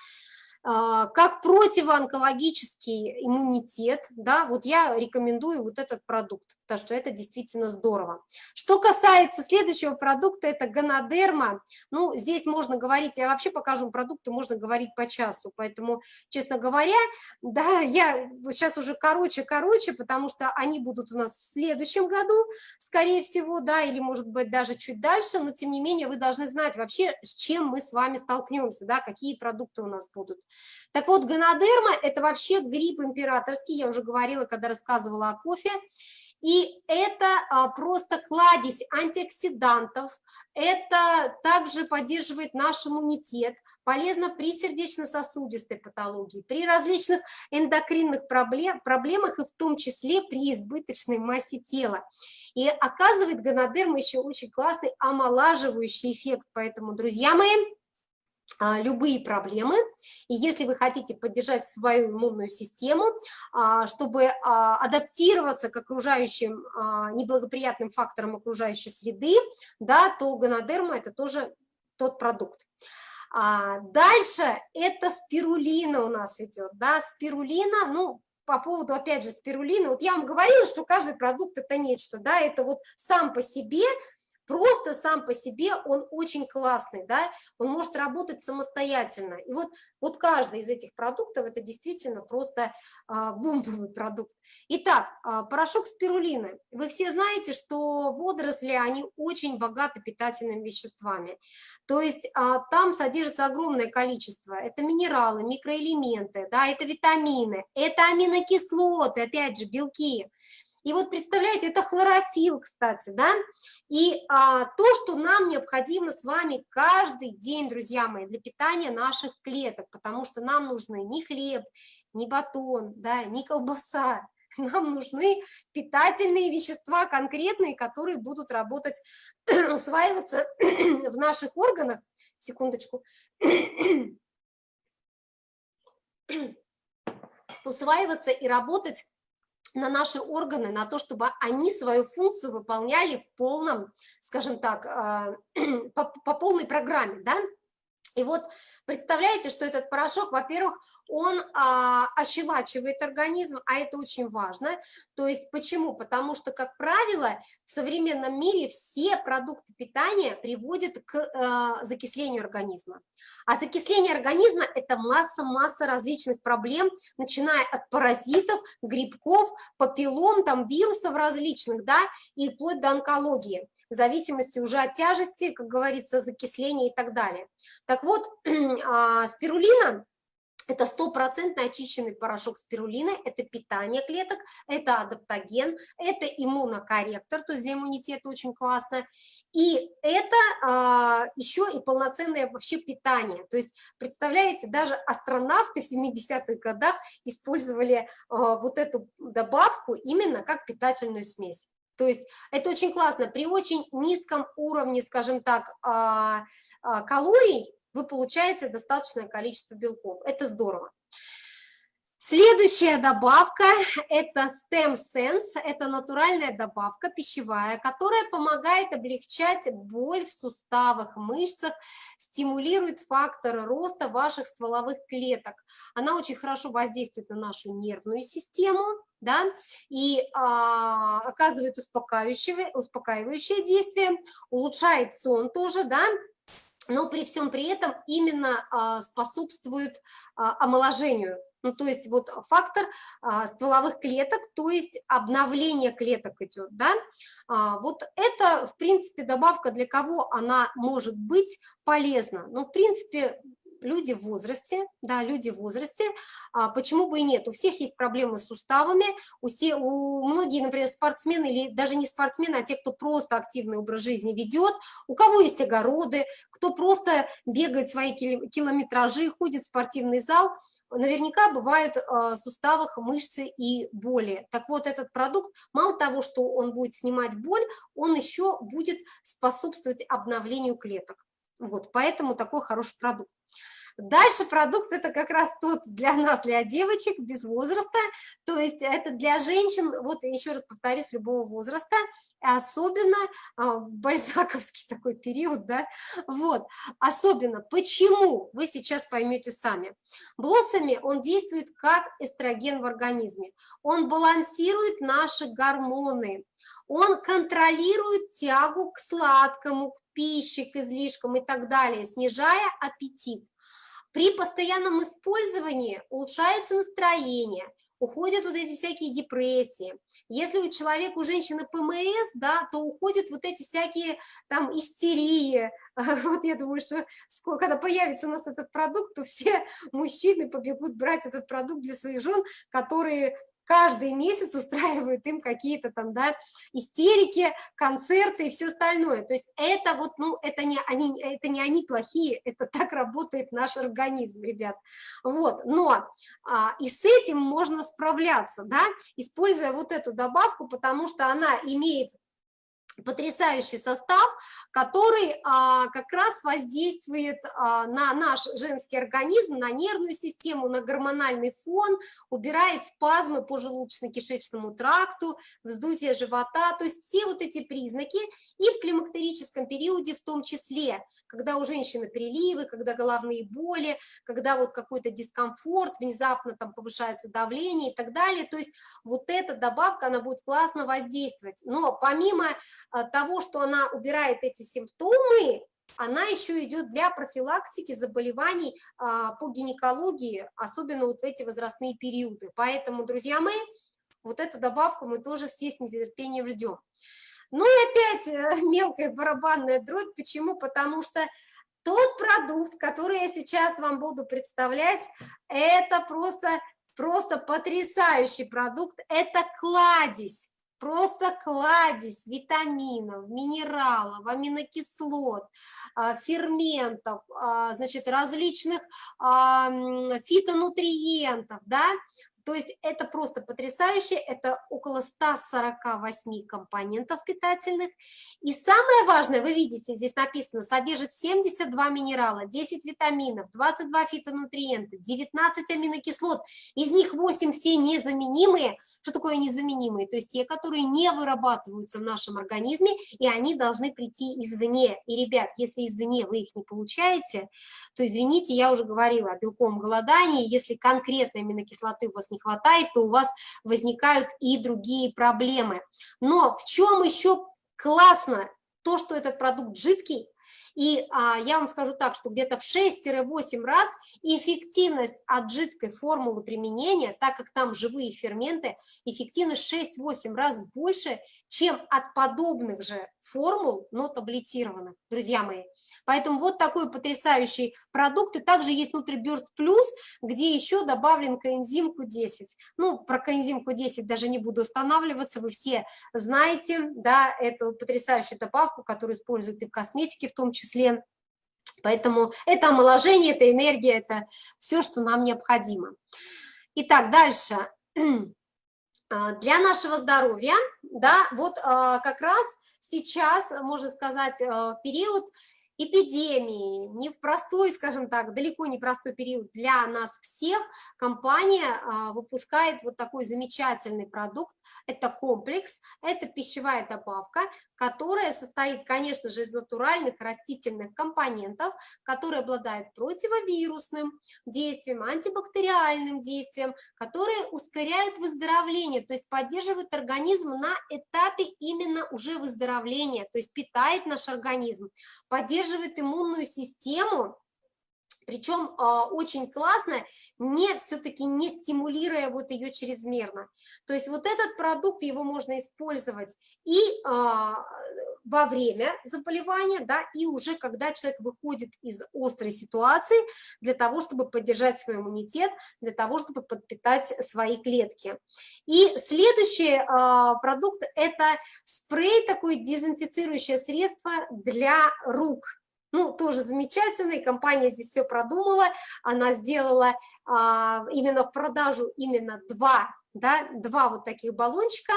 а, как противоонкологический иммунитет, да, вот я рекомендую вот этот продукт, потому что это действительно здорово. Что касается следующего продукта, это гонодерма, ну, здесь можно говорить, я вообще покажу продукты, можно говорить по часу, поэтому, честно говоря, да, я сейчас уже короче-короче, потому что они будут у нас в следующем году, скорее всего, да, или, может быть, даже чуть дальше, но, тем не менее, вы должны знать вообще, с чем мы с вами столкнемся, да, какие продукты у нас будут. Так вот, гонодерма – это вообще гриб императорский, я уже говорила, когда рассказывала о кофе, и это а, просто кладезь антиоксидантов, это также поддерживает наш иммунитет, полезно при сердечно-сосудистой патологии, при различных эндокринных проблем, проблемах и в том числе при избыточной массе тела. И оказывает гонодерма еще очень классный омолаживающий эффект, поэтому, друзья мои, любые проблемы. И если вы хотите поддержать свою иммунную систему, а, чтобы а, адаптироваться к окружающим неблагоприятным факторам окружающей среды, да, то гонодерма – это тоже тот продукт. Дальше это спирулина у нас идет, да, спирулина, ну, по поводу, опять же, спирулины, вот я вам говорила, что каждый продукт это нечто, да, это вот сам по себе просто сам по себе он очень классный, да, он может работать самостоятельно. И вот, вот каждый из этих продуктов это действительно просто а, бомбовый продукт. Итак, а, порошок спирулины. Вы все знаете, что водоросли, они очень богаты питательными веществами. То есть а, там содержится огромное количество. Это минералы, микроэлементы, да, это витамины, это аминокислоты, опять же, белки. И вот представляете, это хлорофилл, кстати, да, и а, то, что нам необходимо с вами каждый день, друзья мои, для питания наших клеток, потому что нам нужны не хлеб, не батон, да, не колбаса, [LAUGHS] нам нужны питательные вещества конкретные, которые будут работать, [CLEARS THROAT] усваиваться [CLEARS THROAT] в наших органах, секундочку, [CLEARS THROAT] усваиваться и работать на наши органы, на то, чтобы они свою функцию выполняли в полном, скажем так, а, [CLEARS THROAT] по, по полной программе, да, и вот представляете, что этот порошок, во-первых, он а, ощелачивает организм, а это очень важно. То есть почему? Потому что, как правило, в современном мире все продукты питания приводят к а, закислению организма. А закисление организма – это масса-масса различных проблем, начиная от паразитов, грибков, папиллом, там, вирусов различных, да, и вплоть до онкологии в зависимости уже от тяжести, как говорится, закисления и так далее. Так вот, [CLEARS THROAT] а, спирулина это стопроцентно очищенный порошок спирулины, это питание клеток, это адаптоген, это иммунокорректор, то есть для иммунитета очень классно. И это а, еще и полноценное вообще питание. То есть, представляете, даже астронавты в 70-х годах использовали а, вот эту добавку именно как питательную смесь. То есть это очень классно. При очень низком уровне, скажем так, а, а, калорий вы получаете достаточное количество белков. Это здорово. Следующая добавка – это Stem Sense, это натуральная добавка пищевая, которая помогает облегчать боль в суставах, мышцах, стимулирует факторы роста ваших стволовых клеток. Она очень хорошо воздействует на нашу нервную систему, да, и а, оказывает успокаивающее, успокаивающее действие, улучшает сон тоже, да, но при всем при этом именно а, способствует а, омоложению. Ну, то есть вот фактор а, стволовых клеток, то есть обновление клеток идет, да. Вот это, в принципе, добавка для кого она может быть полезна. Ну, в принципе, люди в возрасте, да, люди в возрасте, а почему бы и нет, у всех есть проблемы с суставами, у, все, у многие, например, спортсмены или даже не спортсмены, а те, кто просто активный образ жизни ведет, у кого есть огороды, кто просто бегает свои километражи, ходит в спортивный зал, наверняка бывают в суставах мышцы и боли. Так вот, этот продукт, мало того, что он будет снимать боль, он еще будет способствовать обновлению клеток. Вот, поэтому такой хороший продукт. Дальше продукт это как раз тот для нас, для девочек без возраста, то есть это для женщин, вот еще раз повторюсь, любого возраста, особенно а, бальзаковский [LAUGHS] такой период, да, вот, особенно, почему, вы сейчас поймете сами. Блоссами он действует как эстроген в организме, он балансирует наши гормоны, он контролирует тягу к сладкому, к пище, к излишкам и так далее, снижая аппетит. При постоянном использовании улучшается настроение, уходят вот эти всякие депрессии. Если у человека, у женщины ПМС, да, то уходят вот эти всякие там истерии. [LAUGHS] Вот я думаю, что скоро, когда появится у нас этот продукт, то все [LAUGHS] мужчины побегут брать этот продукт для своих жен, которые каждый месяц устраивают им какие-то там, да, истерики, концерты и все остальное. То есть это вот, ну, это не они, это не они плохие, это так работает наш организм, ребят. Вот, но а, и с этим можно справляться, да, используя вот эту добавку, потому что она имеет потрясающий состав, который а, как раз воздействует а, на наш женский организм, на нервную систему, на гормональный фон, убирает спазмы по желудочно-кишечному тракту, вздутие живота, то есть все вот эти признаки и в климактерическом периоде в том числе, когда у женщины приливы, когда головные боли, когда вот какой-то дискомфорт, внезапно там повышается давление и так далее, то есть вот эта добавка, она будет классно воздействовать, но помимо того, что она убирает эти симптомы, она еще идет для профилактики заболеваний а, по гинекологии, особенно вот в эти возрастные периоды. Поэтому, друзья мои, вот эту добавку мы тоже все с нетерпением ждем. Ну и опять э, [LAUGHS] мелкая барабанная дробь. Почему? Потому что тот продукт, который я сейчас вам буду представлять, это просто, просто потрясающий продукт. Это кладезь просто кладезь витаминов, минералов, аминокислот, а, ферментов, а, значит, различных фитонутриентов, да, то есть это просто потрясающе, это около 148 компонентов питательных. И самое важное, вы видите, здесь написано, содержит 72 минерала, 10 витаминов, 22 фитонутриента, 19 аминокислот, из них 8 все незаменимые. Что такое незаменимые? То есть те, которые не вырабатываются в нашем организме, и они должны прийти извне. И, ребят, если извне вы их не получаете, то, извините, я уже говорила о белковом голодании, если конкретной аминокислоты у вас не хватает, то у вас возникают и другие проблемы. Но в чем еще классно то, что этот продукт жидкий, и а, я вам скажу так, что где-то в 6-8 раз эффективность от жидкой формулы применения, так как там живые ферменты, эффективность 6-8 раз больше, чем от подобных же формул, но таблетированных, друзья мои. Поэтому вот такой потрясающий продукт. И также есть NutriBurst Plus, где еще добавлен коэнзим Q10. Ну, про коэнзим Q10 даже не буду останавливаться, вы все знаете, да, эту потрясающую добавку, которую используют и в косметике в том числе. Поэтому это омоложение, это энергия, это все, что нам необходимо. Итак, дальше. [CLEARS THROAT] А, для нашего здоровья, да, вот а, как раз сейчас, можно сказать, а, период эпидемии, не в простой, скажем так, далеко не простой период для нас всех, компания выпускает вот такой замечательный продукт, это комплекс, это пищевая добавка, которая состоит, конечно же, из натуральных растительных компонентов, которые обладают противовирусным действием, антибактериальным действием, которые ускоряют выздоровление, то есть поддерживают организм на этапе именно уже выздоровления, то есть питает наш организм, поддерживает иммунную систему, причем э, очень классно, не все-таки не стимулируя вот ее чрезмерно. То есть вот этот продукт, его можно использовать и э, во время заболевания, да, и уже когда человек выходит из острой ситуации для того, чтобы поддержать свой иммунитет, для того, чтобы подпитать свои клетки. И следующий э, продукт – это спрей, такое дезинфицирующее средство для рук – ну, тоже замечательно, компания здесь все продумала, она сделала а, именно в продажу именно два, да, два вот таких баллончика,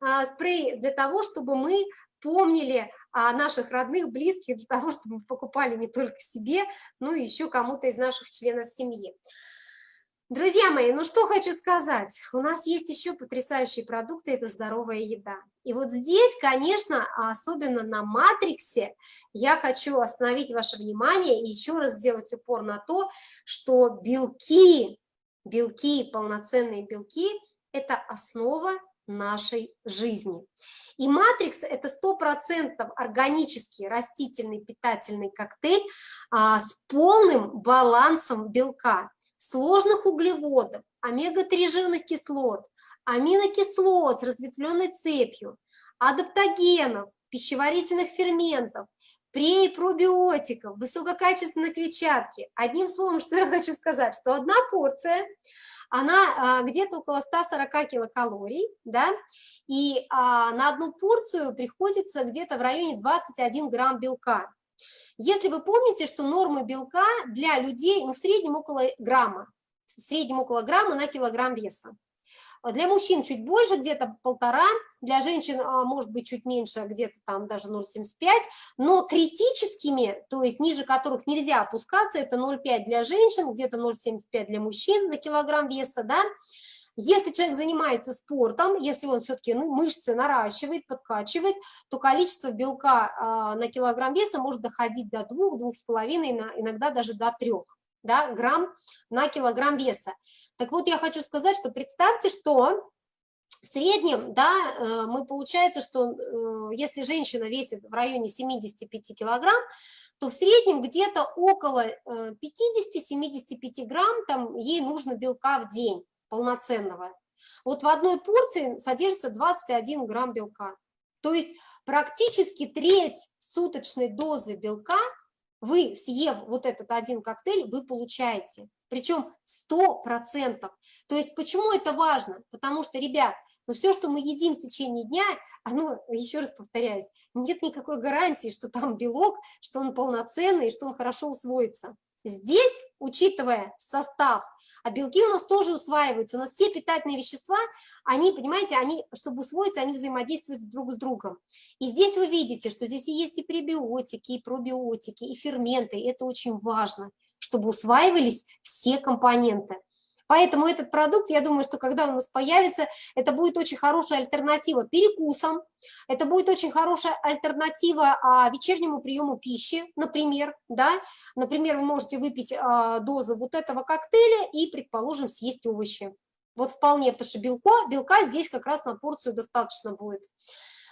а, спрей для того, чтобы мы помнили о наших родных, близких, для того, чтобы мы покупали не только себе, но и еще кому-то из наших членов семьи. Друзья мои, ну что хочу сказать, у нас есть еще потрясающие продукты, это здоровая еда. И вот здесь, конечно, особенно на матриксе, я хочу остановить ваше внимание и еще раз сделать упор на то, что белки, белки, полноценные белки – это основа нашей жизни. И матрикс – это 100% органический растительный питательный коктейль а, с полным балансом белка сложных углеводов, омега-3 жирных кислот, аминокислот с разветвленной цепью, адаптогенов, пищеварительных ферментов, пре- и пробиотиков, высококачественной клетчатки. Одним словом, что я хочу сказать, что одна порция, она а, где-то около 140 килокалорий, да, и а, на одну порцию приходится где-то в районе 21 грамм белка. Если вы помните, что норма белка для людей ну, в среднем около грамма, в среднем около грамма на килограмм веса. Для мужчин чуть больше, где-то полтора, для женщин а, может быть чуть меньше, где-то там даже 0,75, но критическими, то есть ниже которых нельзя опускаться, это 0,5 для женщин, где-то 0,75 для мужчин на килограмм веса, да, если человек занимается спортом, если он все-таки ну, мышцы наращивает, подкачивает, то количество белка а, на килограмм веса может доходить до 2-2,5, иногда даже до 3 да, грамм на килограмм веса. Так вот, я хочу сказать, что представьте, что в среднем, да, э, мы получается, что э, если женщина весит в районе 75 килограмм, то в среднем где-то около 50-75 э, грамм там ей нужно белка в день полноценного. Вот в одной порции содержится 21 грамм белка. То есть практически треть суточной дозы белка вы, съев вот этот один коктейль, вы получаете. Причем 100%. То есть почему это важно? Потому что, ребят, ну все, что мы едим в течение дня, оно, еще раз повторяюсь, нет никакой гарантии, что там белок, что он полноценный, что он хорошо усвоится. Здесь, учитывая состав, а белки у нас тоже усваиваются, у нас все питательные вещества, они, понимаете, они, чтобы усвоиться, они взаимодействуют друг с другом. И здесь вы видите, что здесь есть и пребиотики, и пробиотики, и ферменты, это очень важно, чтобы усваивались все компоненты. Поэтому этот продукт, я думаю, что когда у нас появится, это будет очень хорошая альтернатива перекусам, это будет очень хорошая альтернатива а, вечернему приему пищи, например, да, например, вы можете выпить а, дозу вот этого коктейля и, предположим, съесть овощи. Вот вполне, потому что белка, белка здесь как раз на порцию достаточно будет.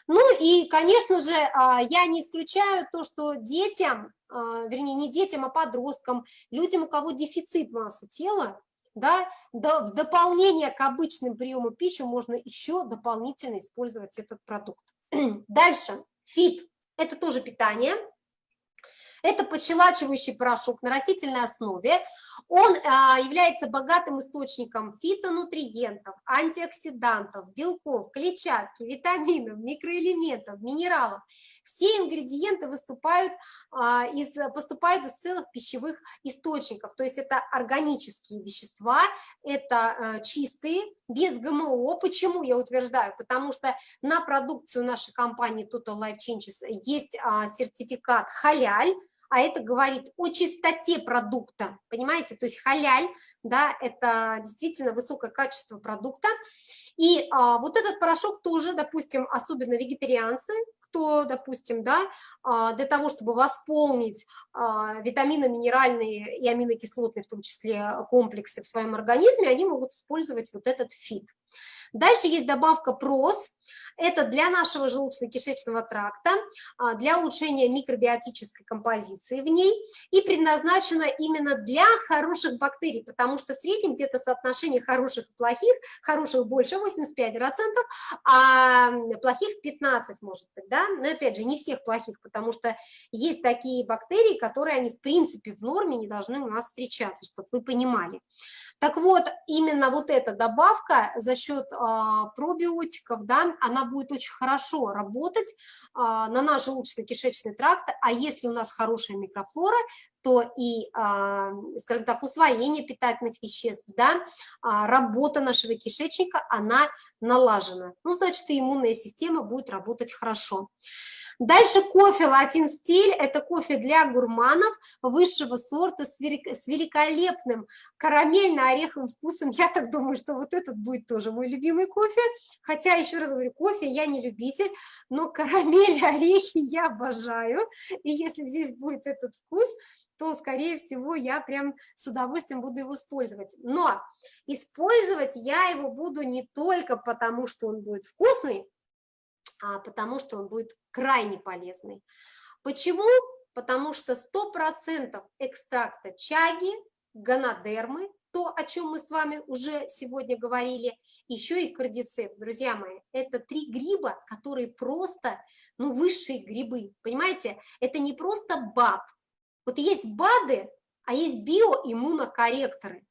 Ну и, конечно же, а, я не исключаю то, что детям, а, вернее, не детям, а подросткам, людям, у кого дефицит массы тела, да, в дополнение к обычным приему пищи можно еще дополнительно использовать этот продукт. [CLEARS THROAT] Дальше, Fit. это тоже питание, это подщелачивающий порошок на растительной основе. Он а, является богатым источником фитонутриентов, антиоксидантов, белков, клетчатки, витаминов, микроэлементов, минералов. Все ингредиенты выступают, а, из, поступают из целых пищевых источников, то есть это органические вещества, это а, чистые, без ГМО. Почему я утверждаю? Потому что на продукцию нашей компании Total Life Changes есть а, сертификат халяль, а это говорит о чистоте продукта, понимаете, то есть халяль, да, это действительно высокое качество продукта, и а, вот этот порошок тоже, допустим, особенно вегетарианцы, кто, допустим, да, а, для того, чтобы восполнить а, витамины, минеральные и аминокислотные, в том числе комплексы в своем организме, они могут использовать вот этот фит. Дальше есть добавка прос, это для нашего желудочно-кишечного тракта, а, для улучшения микробиотической композиции в ней и предназначена именно для хороших бактерий, потому что в среднем где-то соотношение хороших и плохих, хороших больше 85%, а плохих 15 может быть, да, но опять же не всех плохих, потому что есть такие бактерии, которые они в принципе в норме не должны у нас встречаться, чтобы вы понимали. Так вот, именно вот эта добавка за счет а, пробиотиков, да, она будет очень хорошо работать а, на наш желудочно-кишечный тракт, а если у нас хорошая микрофлора, то и, а, скажем так, усвоение питательных веществ, да, а, работа нашего кишечника, она налажена. Ну, значит, и иммунная система будет работать хорошо. Дальше кофе латин стиль, это кофе для гурманов высшего сорта с великолепным карамельно-ореховым вкусом. Я так думаю, что вот этот будет тоже мой любимый кофе, хотя, еще раз говорю, кофе я не любитель, но карамель, орехи я обожаю, и если здесь будет этот вкус, то, скорее всего, я прям с удовольствием буду его использовать. Но использовать я его буду не только потому, что он будет вкусный, а потому что он будет крайне полезный. Почему? Потому что 100% экстракта чаги, гонодермы, то, о чем мы с вами уже сегодня говорили, еще и кардицепс, друзья мои, это три гриба, которые просто, ну, высшие грибы, понимаете? Это не просто БАД. Вот есть БАДы, а есть биоиммунокорректоры.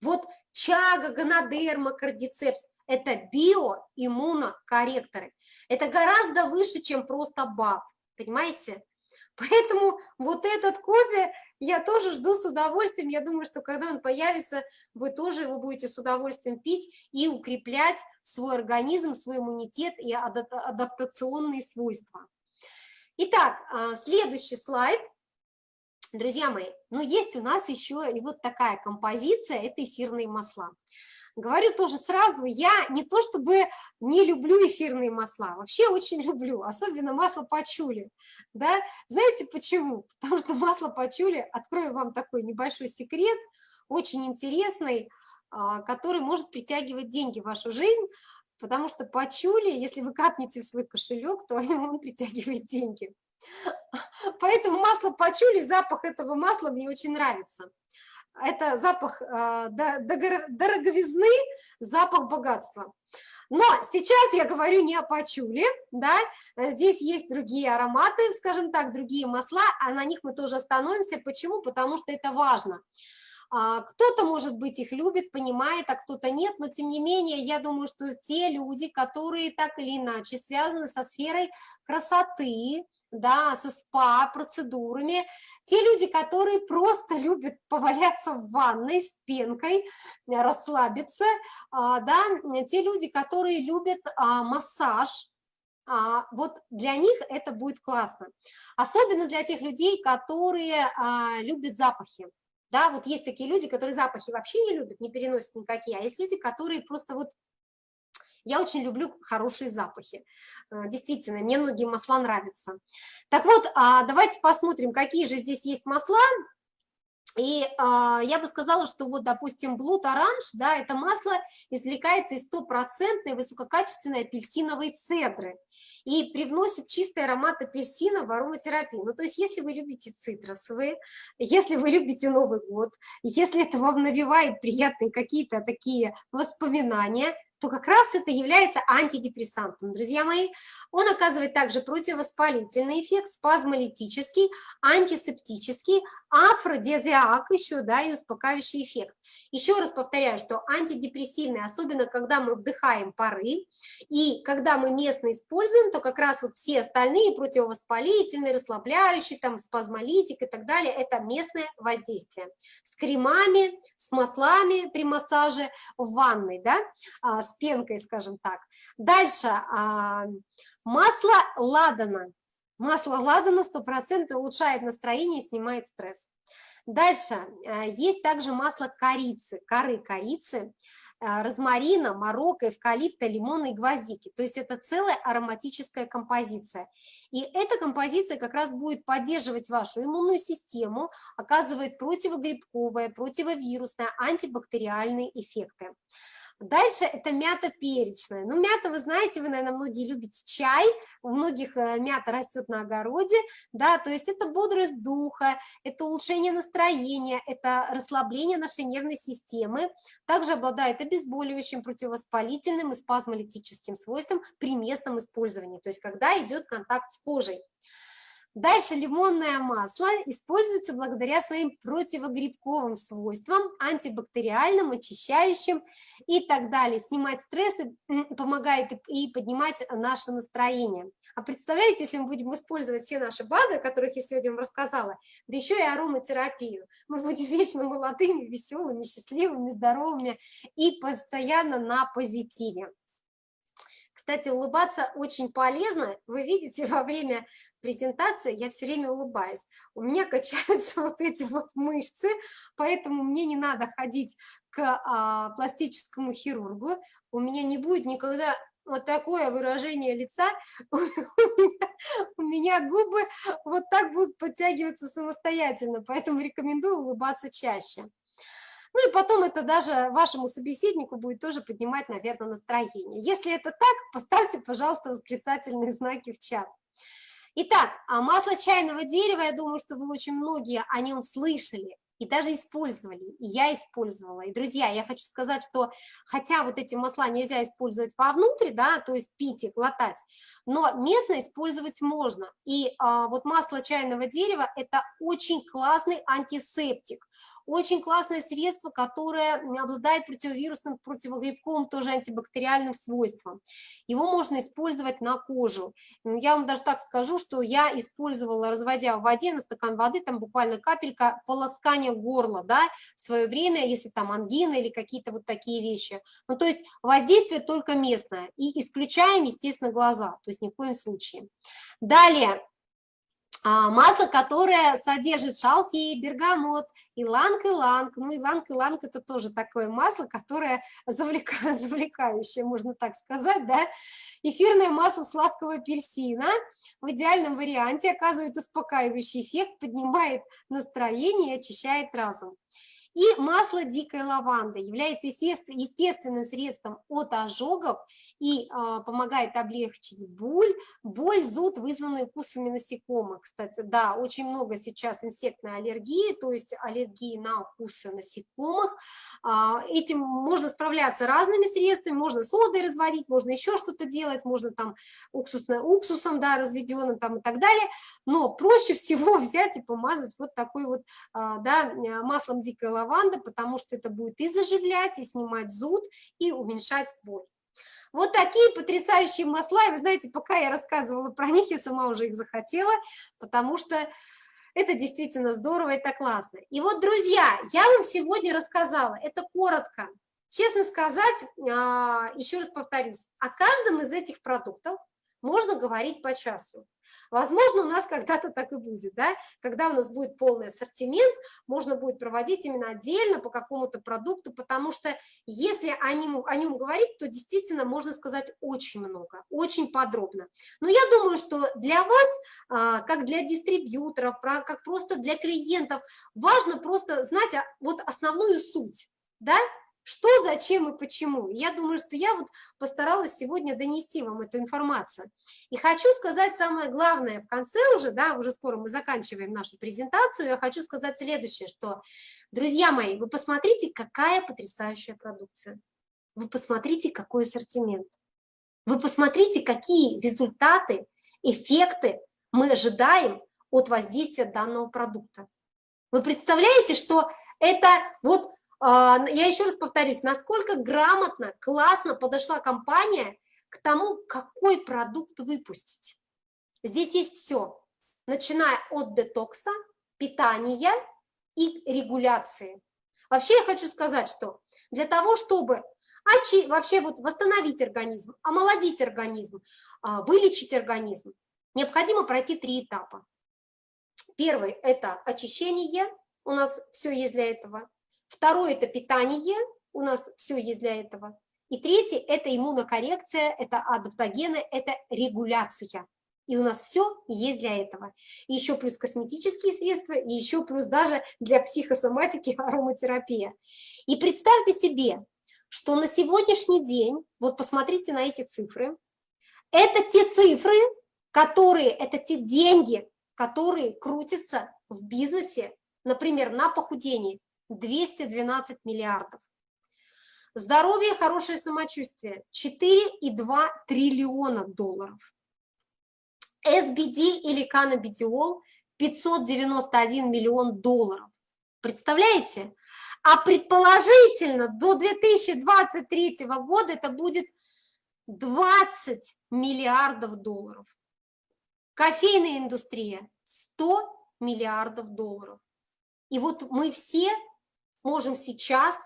Вот чага, гонодерма, кардицепс – это биоиммунокорректоры. Это гораздо выше, чем просто БАД, понимаете? [LAUGHS] Поэтому вот этот кофе я тоже жду с удовольствием. Я думаю, что когда он появится, вы тоже его будете с удовольствием пить и укреплять свой организм, свой иммунитет и адаптационные свойства. Итак, а, следующий слайд – Друзья мои, но есть у нас еще и вот такая композиция, это эфирные масла. Говорю тоже сразу, я не то чтобы не люблю эфирные масла, вообще очень [LAUGHS] люблю, особенно масло пачули. Да? Знаете почему? Потому что масло пачули, открою вам такой небольшой секрет, очень интересный, а, который может притягивать деньги в вашу жизнь, потому что пачули, если вы капнете в свой кошелек, то [LAUGHS] он притягивает деньги. Поэтому масло пачули, запах этого масла мне очень нравится. Это запах э, дороговизны, запах богатства. Но сейчас я говорю не о пачуле, да, здесь есть другие ароматы, скажем так, другие масла, а на них мы тоже остановимся. Почему? Потому что это важно. А, кто-то, может быть, их любит, понимает, а кто-то нет, но тем не менее, я думаю, что те люди, которые так или иначе связаны со сферой красоты, да, со СПА-процедурами, те люди, которые просто любят поваляться в ванной с пенкой, расслабиться, а, да, те люди, которые любят а, массаж, а, вот для них это будет классно. Особенно для тех людей, которые любят запахи. Да, вот есть такие люди, которые запахи вообще не любят, не переносят никакие, а есть люди, которые просто вот я очень люблю хорошие запахи. Э, действительно, мне многие масла нравятся. Так вот, а, давайте посмотрим, какие же здесь есть масла. И а, я бы сказала, что вот, допустим, Блуд Оранж, да, это масло извлекается из стопроцентной высококачественной апельсиновой цедры и привносит чистый аромат апельсина в ароматерапию. Ну, то есть, если вы любите цитрусовые, если вы любите Новый год, если это вам навевает приятные какие-то такие воспоминания, то как раз это является антидепрессантом, друзья мои. Он оказывает также противовоспалительный эффект, спазмолитический, антисептический, афродизиак еще, да, и успокаивающий эффект. Еще раз повторяю, что антидепрессивный, особенно когда мы вдыхаем пары, и когда мы местно используем, то как раз вот все остальные противовоспалительные, расслабляющие, там, спазмолитик и так далее, это местное воздействие. С кремами, с маслами при массаже в ванной, да, а, с пенкой, скажем так. Дальше, а, масло ладана Масло ладана 100% улучшает настроение и снимает стресс. Дальше, э, есть также масло корицы, коры корицы, э, розмарина, морока, эвкалипта, лимона и гвоздики. То есть это целая ароматическая композиция. И эта композиция как раз будет поддерживать вашу иммунную систему, оказывает противогрибковое, противовирусное, антибактериальные эффекты. Дальше это мята перечная. Ну, мята, вы знаете, вы, наверное, многие любите чай, у многих э, мята растет на огороде, да, то есть это бодрость духа, это улучшение настроения, это расслабление нашей нервной системы, также обладает обезболивающим, противовоспалительным и спазмолитическим свойством при местном использовании, то есть когда идет контакт с кожей. Дальше лимонное масло используется благодаря своим противогрибковым свойствам, антибактериальным, очищающим и так далее. Снимать стрессы помогает и поднимать наше настроение. А представляете, если мы будем использовать все наши БАДы, о которых я сегодня вам рассказала, да еще и ароматерапию, мы будем [LAUGHS] вечно молодыми, веселыми, счастливыми, здоровыми и постоянно на позитиве. Кстати, улыбаться очень полезно. Вы видите, [LAUGHS] во время презентации я все время улыбаюсь. У меня качаются [LAUGHS] вот эти вот мышцы, поэтому мне не надо ходить к а, пластическому хирургу. У меня не будет никогда вот такое выражение лица, [LAUGHS] у меня, у меня губы вот так будут подтягиваться самостоятельно, поэтому рекомендую улыбаться чаще. Ну и потом это даже вашему собеседнику будет тоже поднимать, наверное, настроение. Если это так, поставьте, пожалуйста, восклицательные [LAUGHS] знаки в чат. Итак, а масло чайного дерева, я думаю, что вы очень многие о нем слышали и даже использовали, и я использовала. И, друзья, я хочу сказать, что хотя вот эти масла нельзя использовать вовнутрь, да, то есть пить и глотать, но местно использовать можно. И а, вот масло чайного дерева – это очень классный антисептик, очень классное средство, которое обладает противовирусным, противогрибковым, тоже антибактериальным свойством. Его можно использовать на кожу. Ну, я вам даже так скажу, что я использовала, разводя в воде на стакан воды, там буквально капелька полоскания горла, да, в свое время, если там ангина или какие-то вот такие вещи. Ну, то есть воздействие только местное. И исключаем, естественно, глаза, то есть ни в коем случае. Далее, масло, которое содержит шалфей, бергамот, иланг-иланг. Ну, иланг-иланг – это тоже такое масло, которое завлека... [LAUGHS] завлекающее, можно так сказать, да. Эфирное масло сладкого апельсина в идеальном варианте оказывает успокаивающий эффект, поднимает настроение и очищает разум. И масло дикой лаванды является естественным средством от ожогов и э, помогает облегчить боль, боль, зуд, вызванную укусами насекомых. Кстати, да, очень много сейчас инсектной аллергии, то есть аллергии на укусы насекомых. Э, этим можно справляться разными средствами, можно содой разварить, можно еще что-то делать, можно там уксусно, уксусом, да, разведенным там и так далее, но проще всего [LAUGHS] взять и помазать вот такой вот, э, да, маслом дикой лаванды лаванды, потому что это будет и заживлять, и снимать зуд, и уменьшать боль. Вот такие потрясающие масла, и вы знаете, пока я рассказывала про них, я сама уже их захотела, потому что это действительно здорово, это классно. И вот, друзья, я вам сегодня рассказала, это коротко, честно сказать, а, еще раз повторюсь, о каждом из этих продуктов можно говорить по часу. Возможно, у нас когда-то [LAUGHS] так и будет, да? когда у нас будет полный ассортимент, можно будет проводить именно отдельно по какому-то продукту, потому что если о нем, о нем говорить, то действительно можно сказать очень много, очень подробно. Но я думаю, что для вас, а, как для дистрибьюторов, как просто для клиентов, важно просто знать вот основную суть, да, что, зачем и почему. Я думаю, что я вот постаралась сегодня донести вам эту информацию. И хочу сказать самое главное в конце уже, да, уже скоро мы заканчиваем нашу презентацию, я хочу сказать следующее, что, друзья мои, вы посмотрите, какая потрясающая продукция. вы посмотрите, какой ассортимент. Вы посмотрите, какие результаты, эффекты мы ожидаем от воздействия данного продукта. Вы представляете, что это вот, я еще раз повторюсь, насколько грамотно, классно подошла компания к тому, какой продукт выпустить. Здесь есть все, начиная от детокса, питания и регуляции. Вообще я хочу сказать, что для того, чтобы вообще вот восстановить организм, омолодить организм, а, вылечить организм, необходимо пройти три этапа. Первый – это очищение, у нас все есть для этого. Второй – это питание, у нас все есть для этого. И третий – это иммунокоррекция, это адаптогены, это регуляция. И у нас все есть для этого. И еще плюс косметические средства, и еще плюс даже для психосоматики [LAUGHS] ароматерапия. И представьте себе, что на сегодняшний день, вот посмотрите на эти цифры, это те цифры, которые, это те деньги, которые крутятся в бизнесе, например, на похудении, 212 миллиардов. Здоровье, хорошее самочувствие, 4,2 триллиона долларов. SBD или каннабидиол 591 миллион долларов. Представляете? А предположительно до 2023 года это будет 20 миллиардов долларов. Кофейная индустрия 100 миллиардов долларов. И вот мы все можем сейчас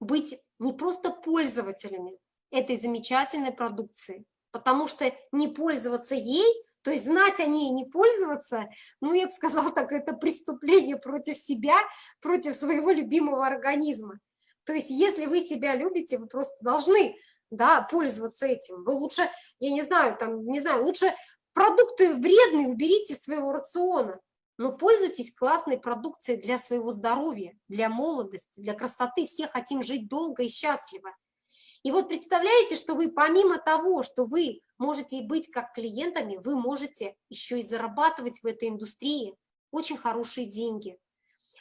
быть не просто пользователями этой замечательной продукции, потому что не пользоваться ей, то есть знать о ней и не пользоваться, ну, я бы сказала так, это преступление против себя, против своего любимого организма. То есть если вы себя любите, вы просто должны да, пользоваться этим. Вы лучше, я не знаю, там, не знаю, лучше продукты вредные уберите из своего рациона, но пользуйтесь классной продукцией для своего здоровья, для молодости, для красоты. Все хотим жить долго и счастливо. И вот представляете, что вы помимо того, что вы можете быть как клиентами, вы можете еще и зарабатывать в этой индустрии очень хорошие деньги.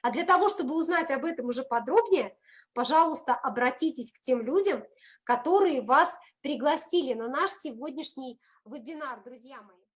А для того, чтобы узнать об этом уже подробнее, пожалуйста, обратитесь к тем людям, которые вас пригласили на наш сегодняшний вебинар, друзья мои.